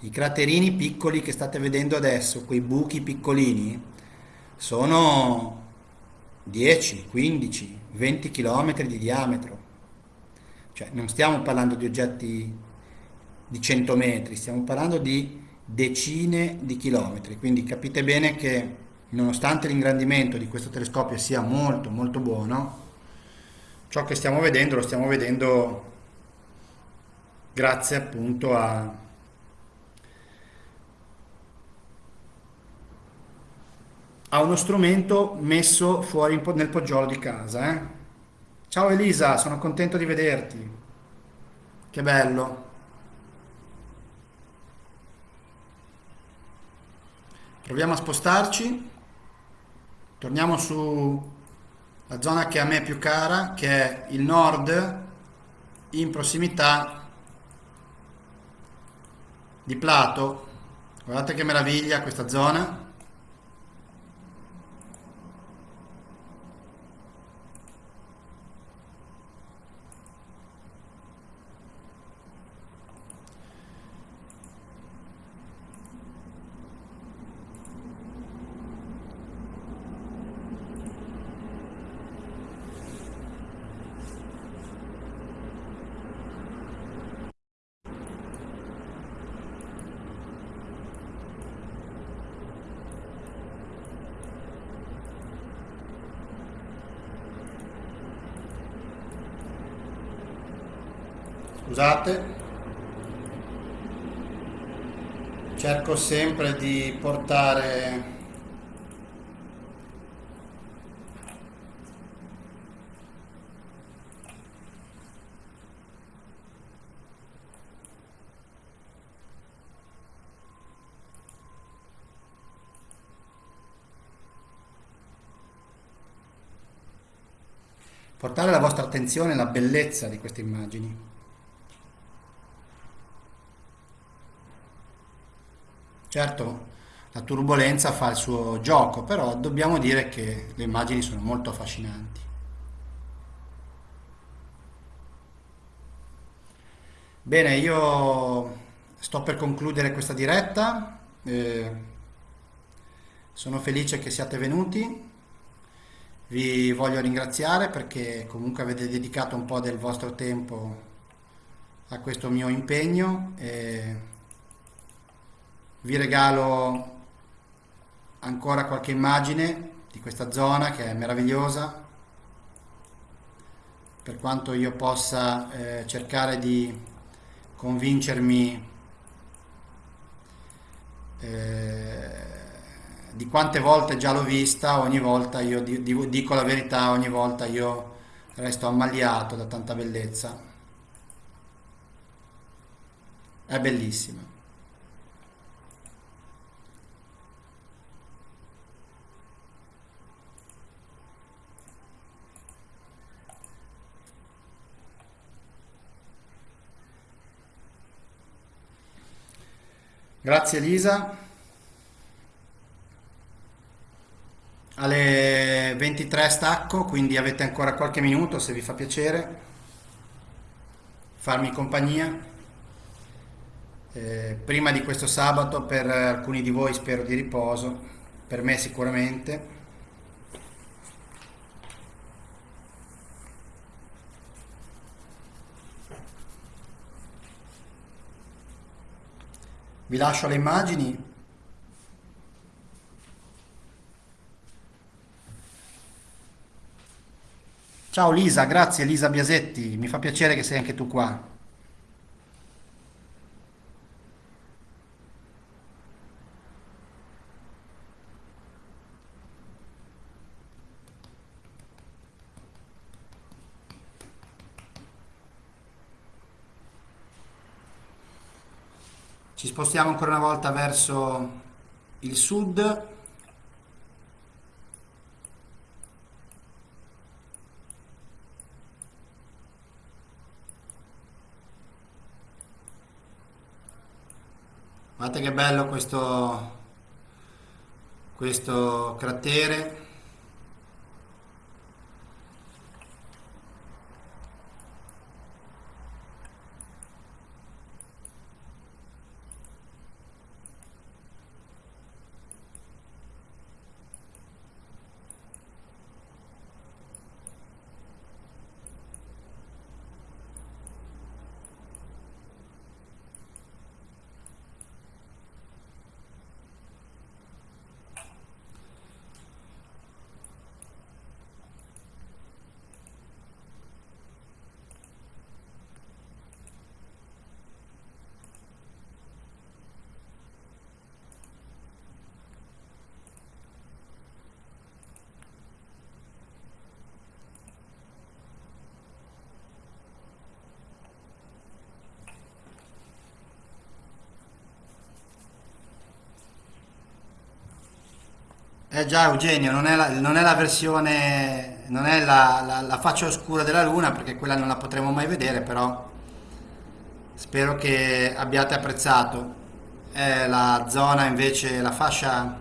I craterini piccoli che state vedendo adesso, quei buchi piccolini, sono 10, 15, 20 km di diametro. Cioè non stiamo parlando di oggetti di 100 metri, stiamo parlando di decine di chilometri. Quindi capite bene che nonostante l'ingrandimento di questo telescopio sia molto molto buono, ciò che stiamo vedendo lo stiamo vedendo grazie appunto a a uno strumento messo fuori nel poggiolo di casa. Eh? Ciao Elisa, sono contento di vederti. Che bello. Proviamo a spostarci. Torniamo sulla zona che a me è più cara, che è il nord, in prossimità di Plato. Guardate che meraviglia questa zona. Scusate cerco sempre di portare portare la vostra attenzione alla bellezza di queste immagini. Certo, la turbolenza fa il suo gioco, però dobbiamo dire che le immagini sono molto affascinanti. Bene, io sto per concludere questa diretta. Eh, sono felice che siate venuti. Vi voglio ringraziare perché comunque avete dedicato un po' del vostro tempo a questo mio impegno. E vi regalo ancora qualche immagine di questa zona che è meravigliosa. Per quanto io possa eh, cercare di convincermi eh, di quante volte già l'ho vista ogni volta io di, di, dico la verità ogni volta io resto ammaliato da tanta bellezza. È bellissima Grazie Elisa. Alle 23 stacco, quindi avete ancora qualche minuto se vi fa piacere farmi compagnia. Eh, prima di questo sabato per alcuni di voi spero di riposo, per me sicuramente. Vi lascio le immagini. Ciao Lisa, grazie Lisa Biasetti, mi fa piacere che sei anche tu qua. Spostiamo ancora una volta verso il sud. Guardate che bello questo, questo cratere. Eh già Eugenio, non è la, non è la versione, non è la, la- la faccia oscura della Luna perché quella non la potremo mai vedere, però spero che abbiate apprezzato. È la zona invece, la fascia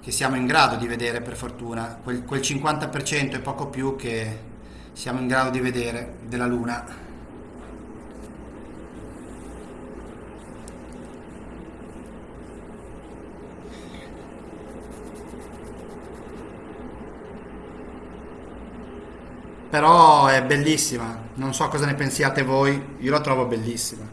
che siamo in grado di vedere per fortuna, quel, quel 50% e poco più che siamo in grado di vedere della Luna. Però è bellissima, non so cosa ne pensiate voi, io la trovo bellissima.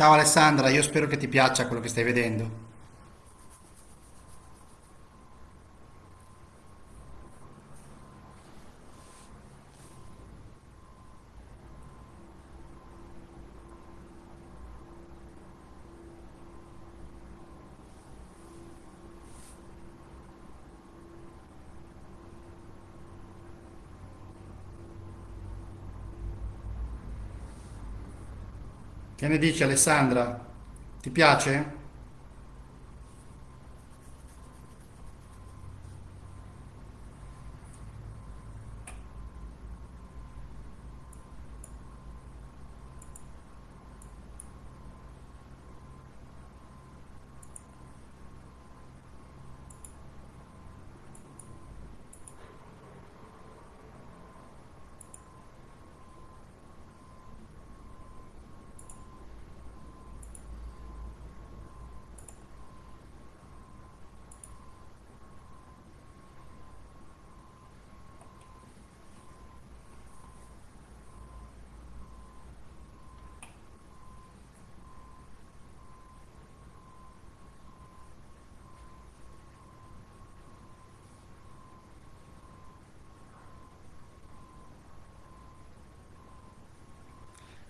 Ciao Alessandra, io spero che ti piaccia quello che stai vedendo. Ne dici Alessandra? Ti piace?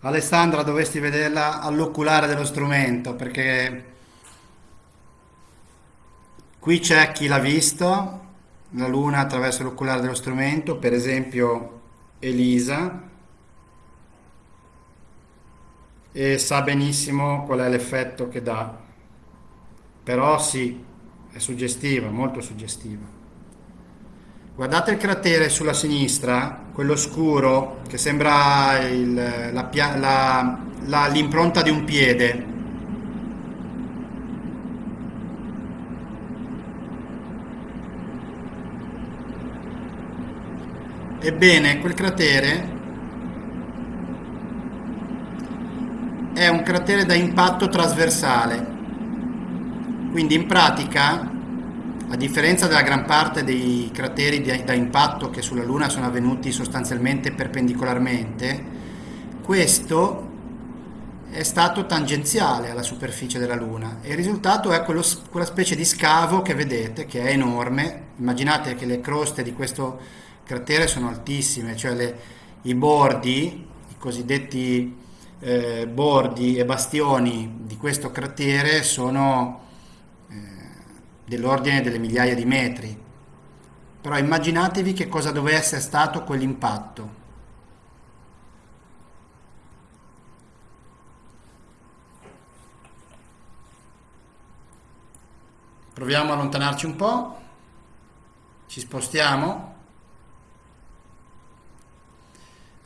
Alessandra, dovresti vederla all'oculare dello strumento perché qui c'è chi l'ha visto, la luna attraverso l'oculare dello strumento, per esempio Elisa, e sa benissimo qual è l'effetto che dà. Però sì, è suggestiva, molto suggestiva. Guardate il cratere sulla sinistra, quello scuro che sembra l'impronta di un piede. Ebbene, quel cratere è un cratere da impatto trasversale. Quindi in pratica, a differenza della gran parte dei crateri da impatto che sulla Luna sono avvenuti sostanzialmente perpendicolarmente, questo è stato tangenziale alla superficie della Luna e il risultato è quello- quella specie di scavo che vedete, che è enorme. Immaginate che le croste di questo cratere sono altissime, cioè le- i bordi, i cosiddetti eh, bordi e bastioni di questo cratere sono dell'ordine delle migliaia di metri. Però immaginatevi che cosa doveva essere stato quell'impatto. Proviamo a allontanarci un po', ci spostiamo,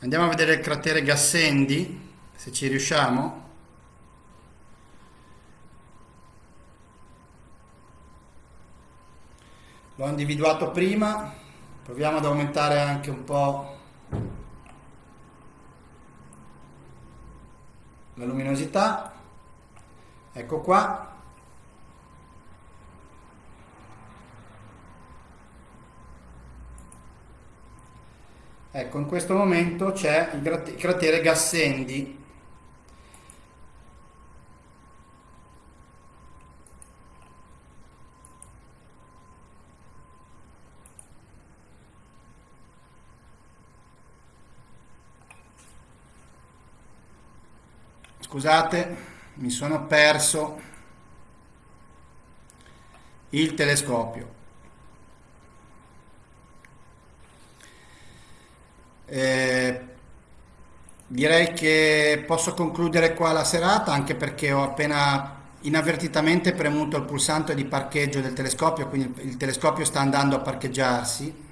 andiamo a vedere il cratere Gassendi, se ci riusciamo. L'ho individuato prima, proviamo ad aumentare anche un po' la luminosità. Ecco qua. Ecco, in questo momento c'è il cratere Gassendi. Scusate, mi sono perso il telescopio. Eh, direi che posso concludere qua la serata anche perché ho appena inavvertitamente premuto il pulsante di parcheggio del telescopio, quindi il telescopio sta andando a parcheggiarsi.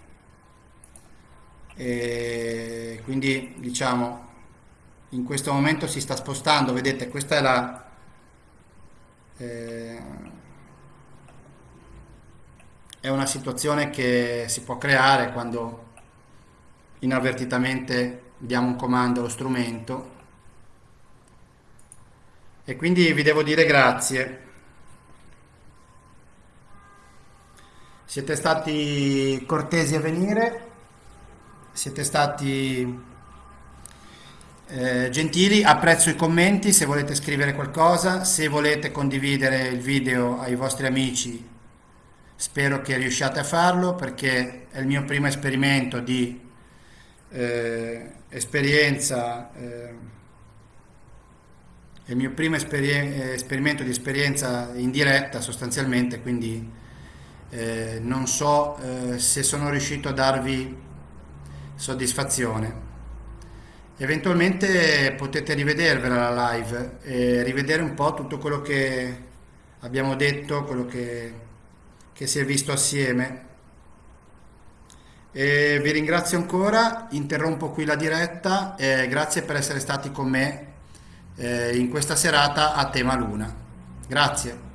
E quindi diciamo in questo momento si sta spostando, vedete questa è la... Eh, è una situazione che si può creare quando inavvertitamente diamo un comando allo strumento. E quindi vi devo dire grazie. Siete stati cortesi a venire? Siete stati eh, gentili apprezzo i commenti se volete scrivere qualcosa se volete condividere il video ai vostri amici spero che riusciate a farlo perché è il mio primo esperimento di eh, esperienza, eh, è il mio primo esperien esperimento di esperienza in diretta sostanzialmente, quindi eh, non so eh, se sono riuscito a darvi soddisfazione. Eventualmente potete rivedervela la live e rivedere un po' tutto quello che abbiamo detto, quello che, che si è visto assieme e vi ringrazio ancora, interrompo qui la diretta e grazie per essere stati con me eh, in questa serata a tema Luna. Grazie.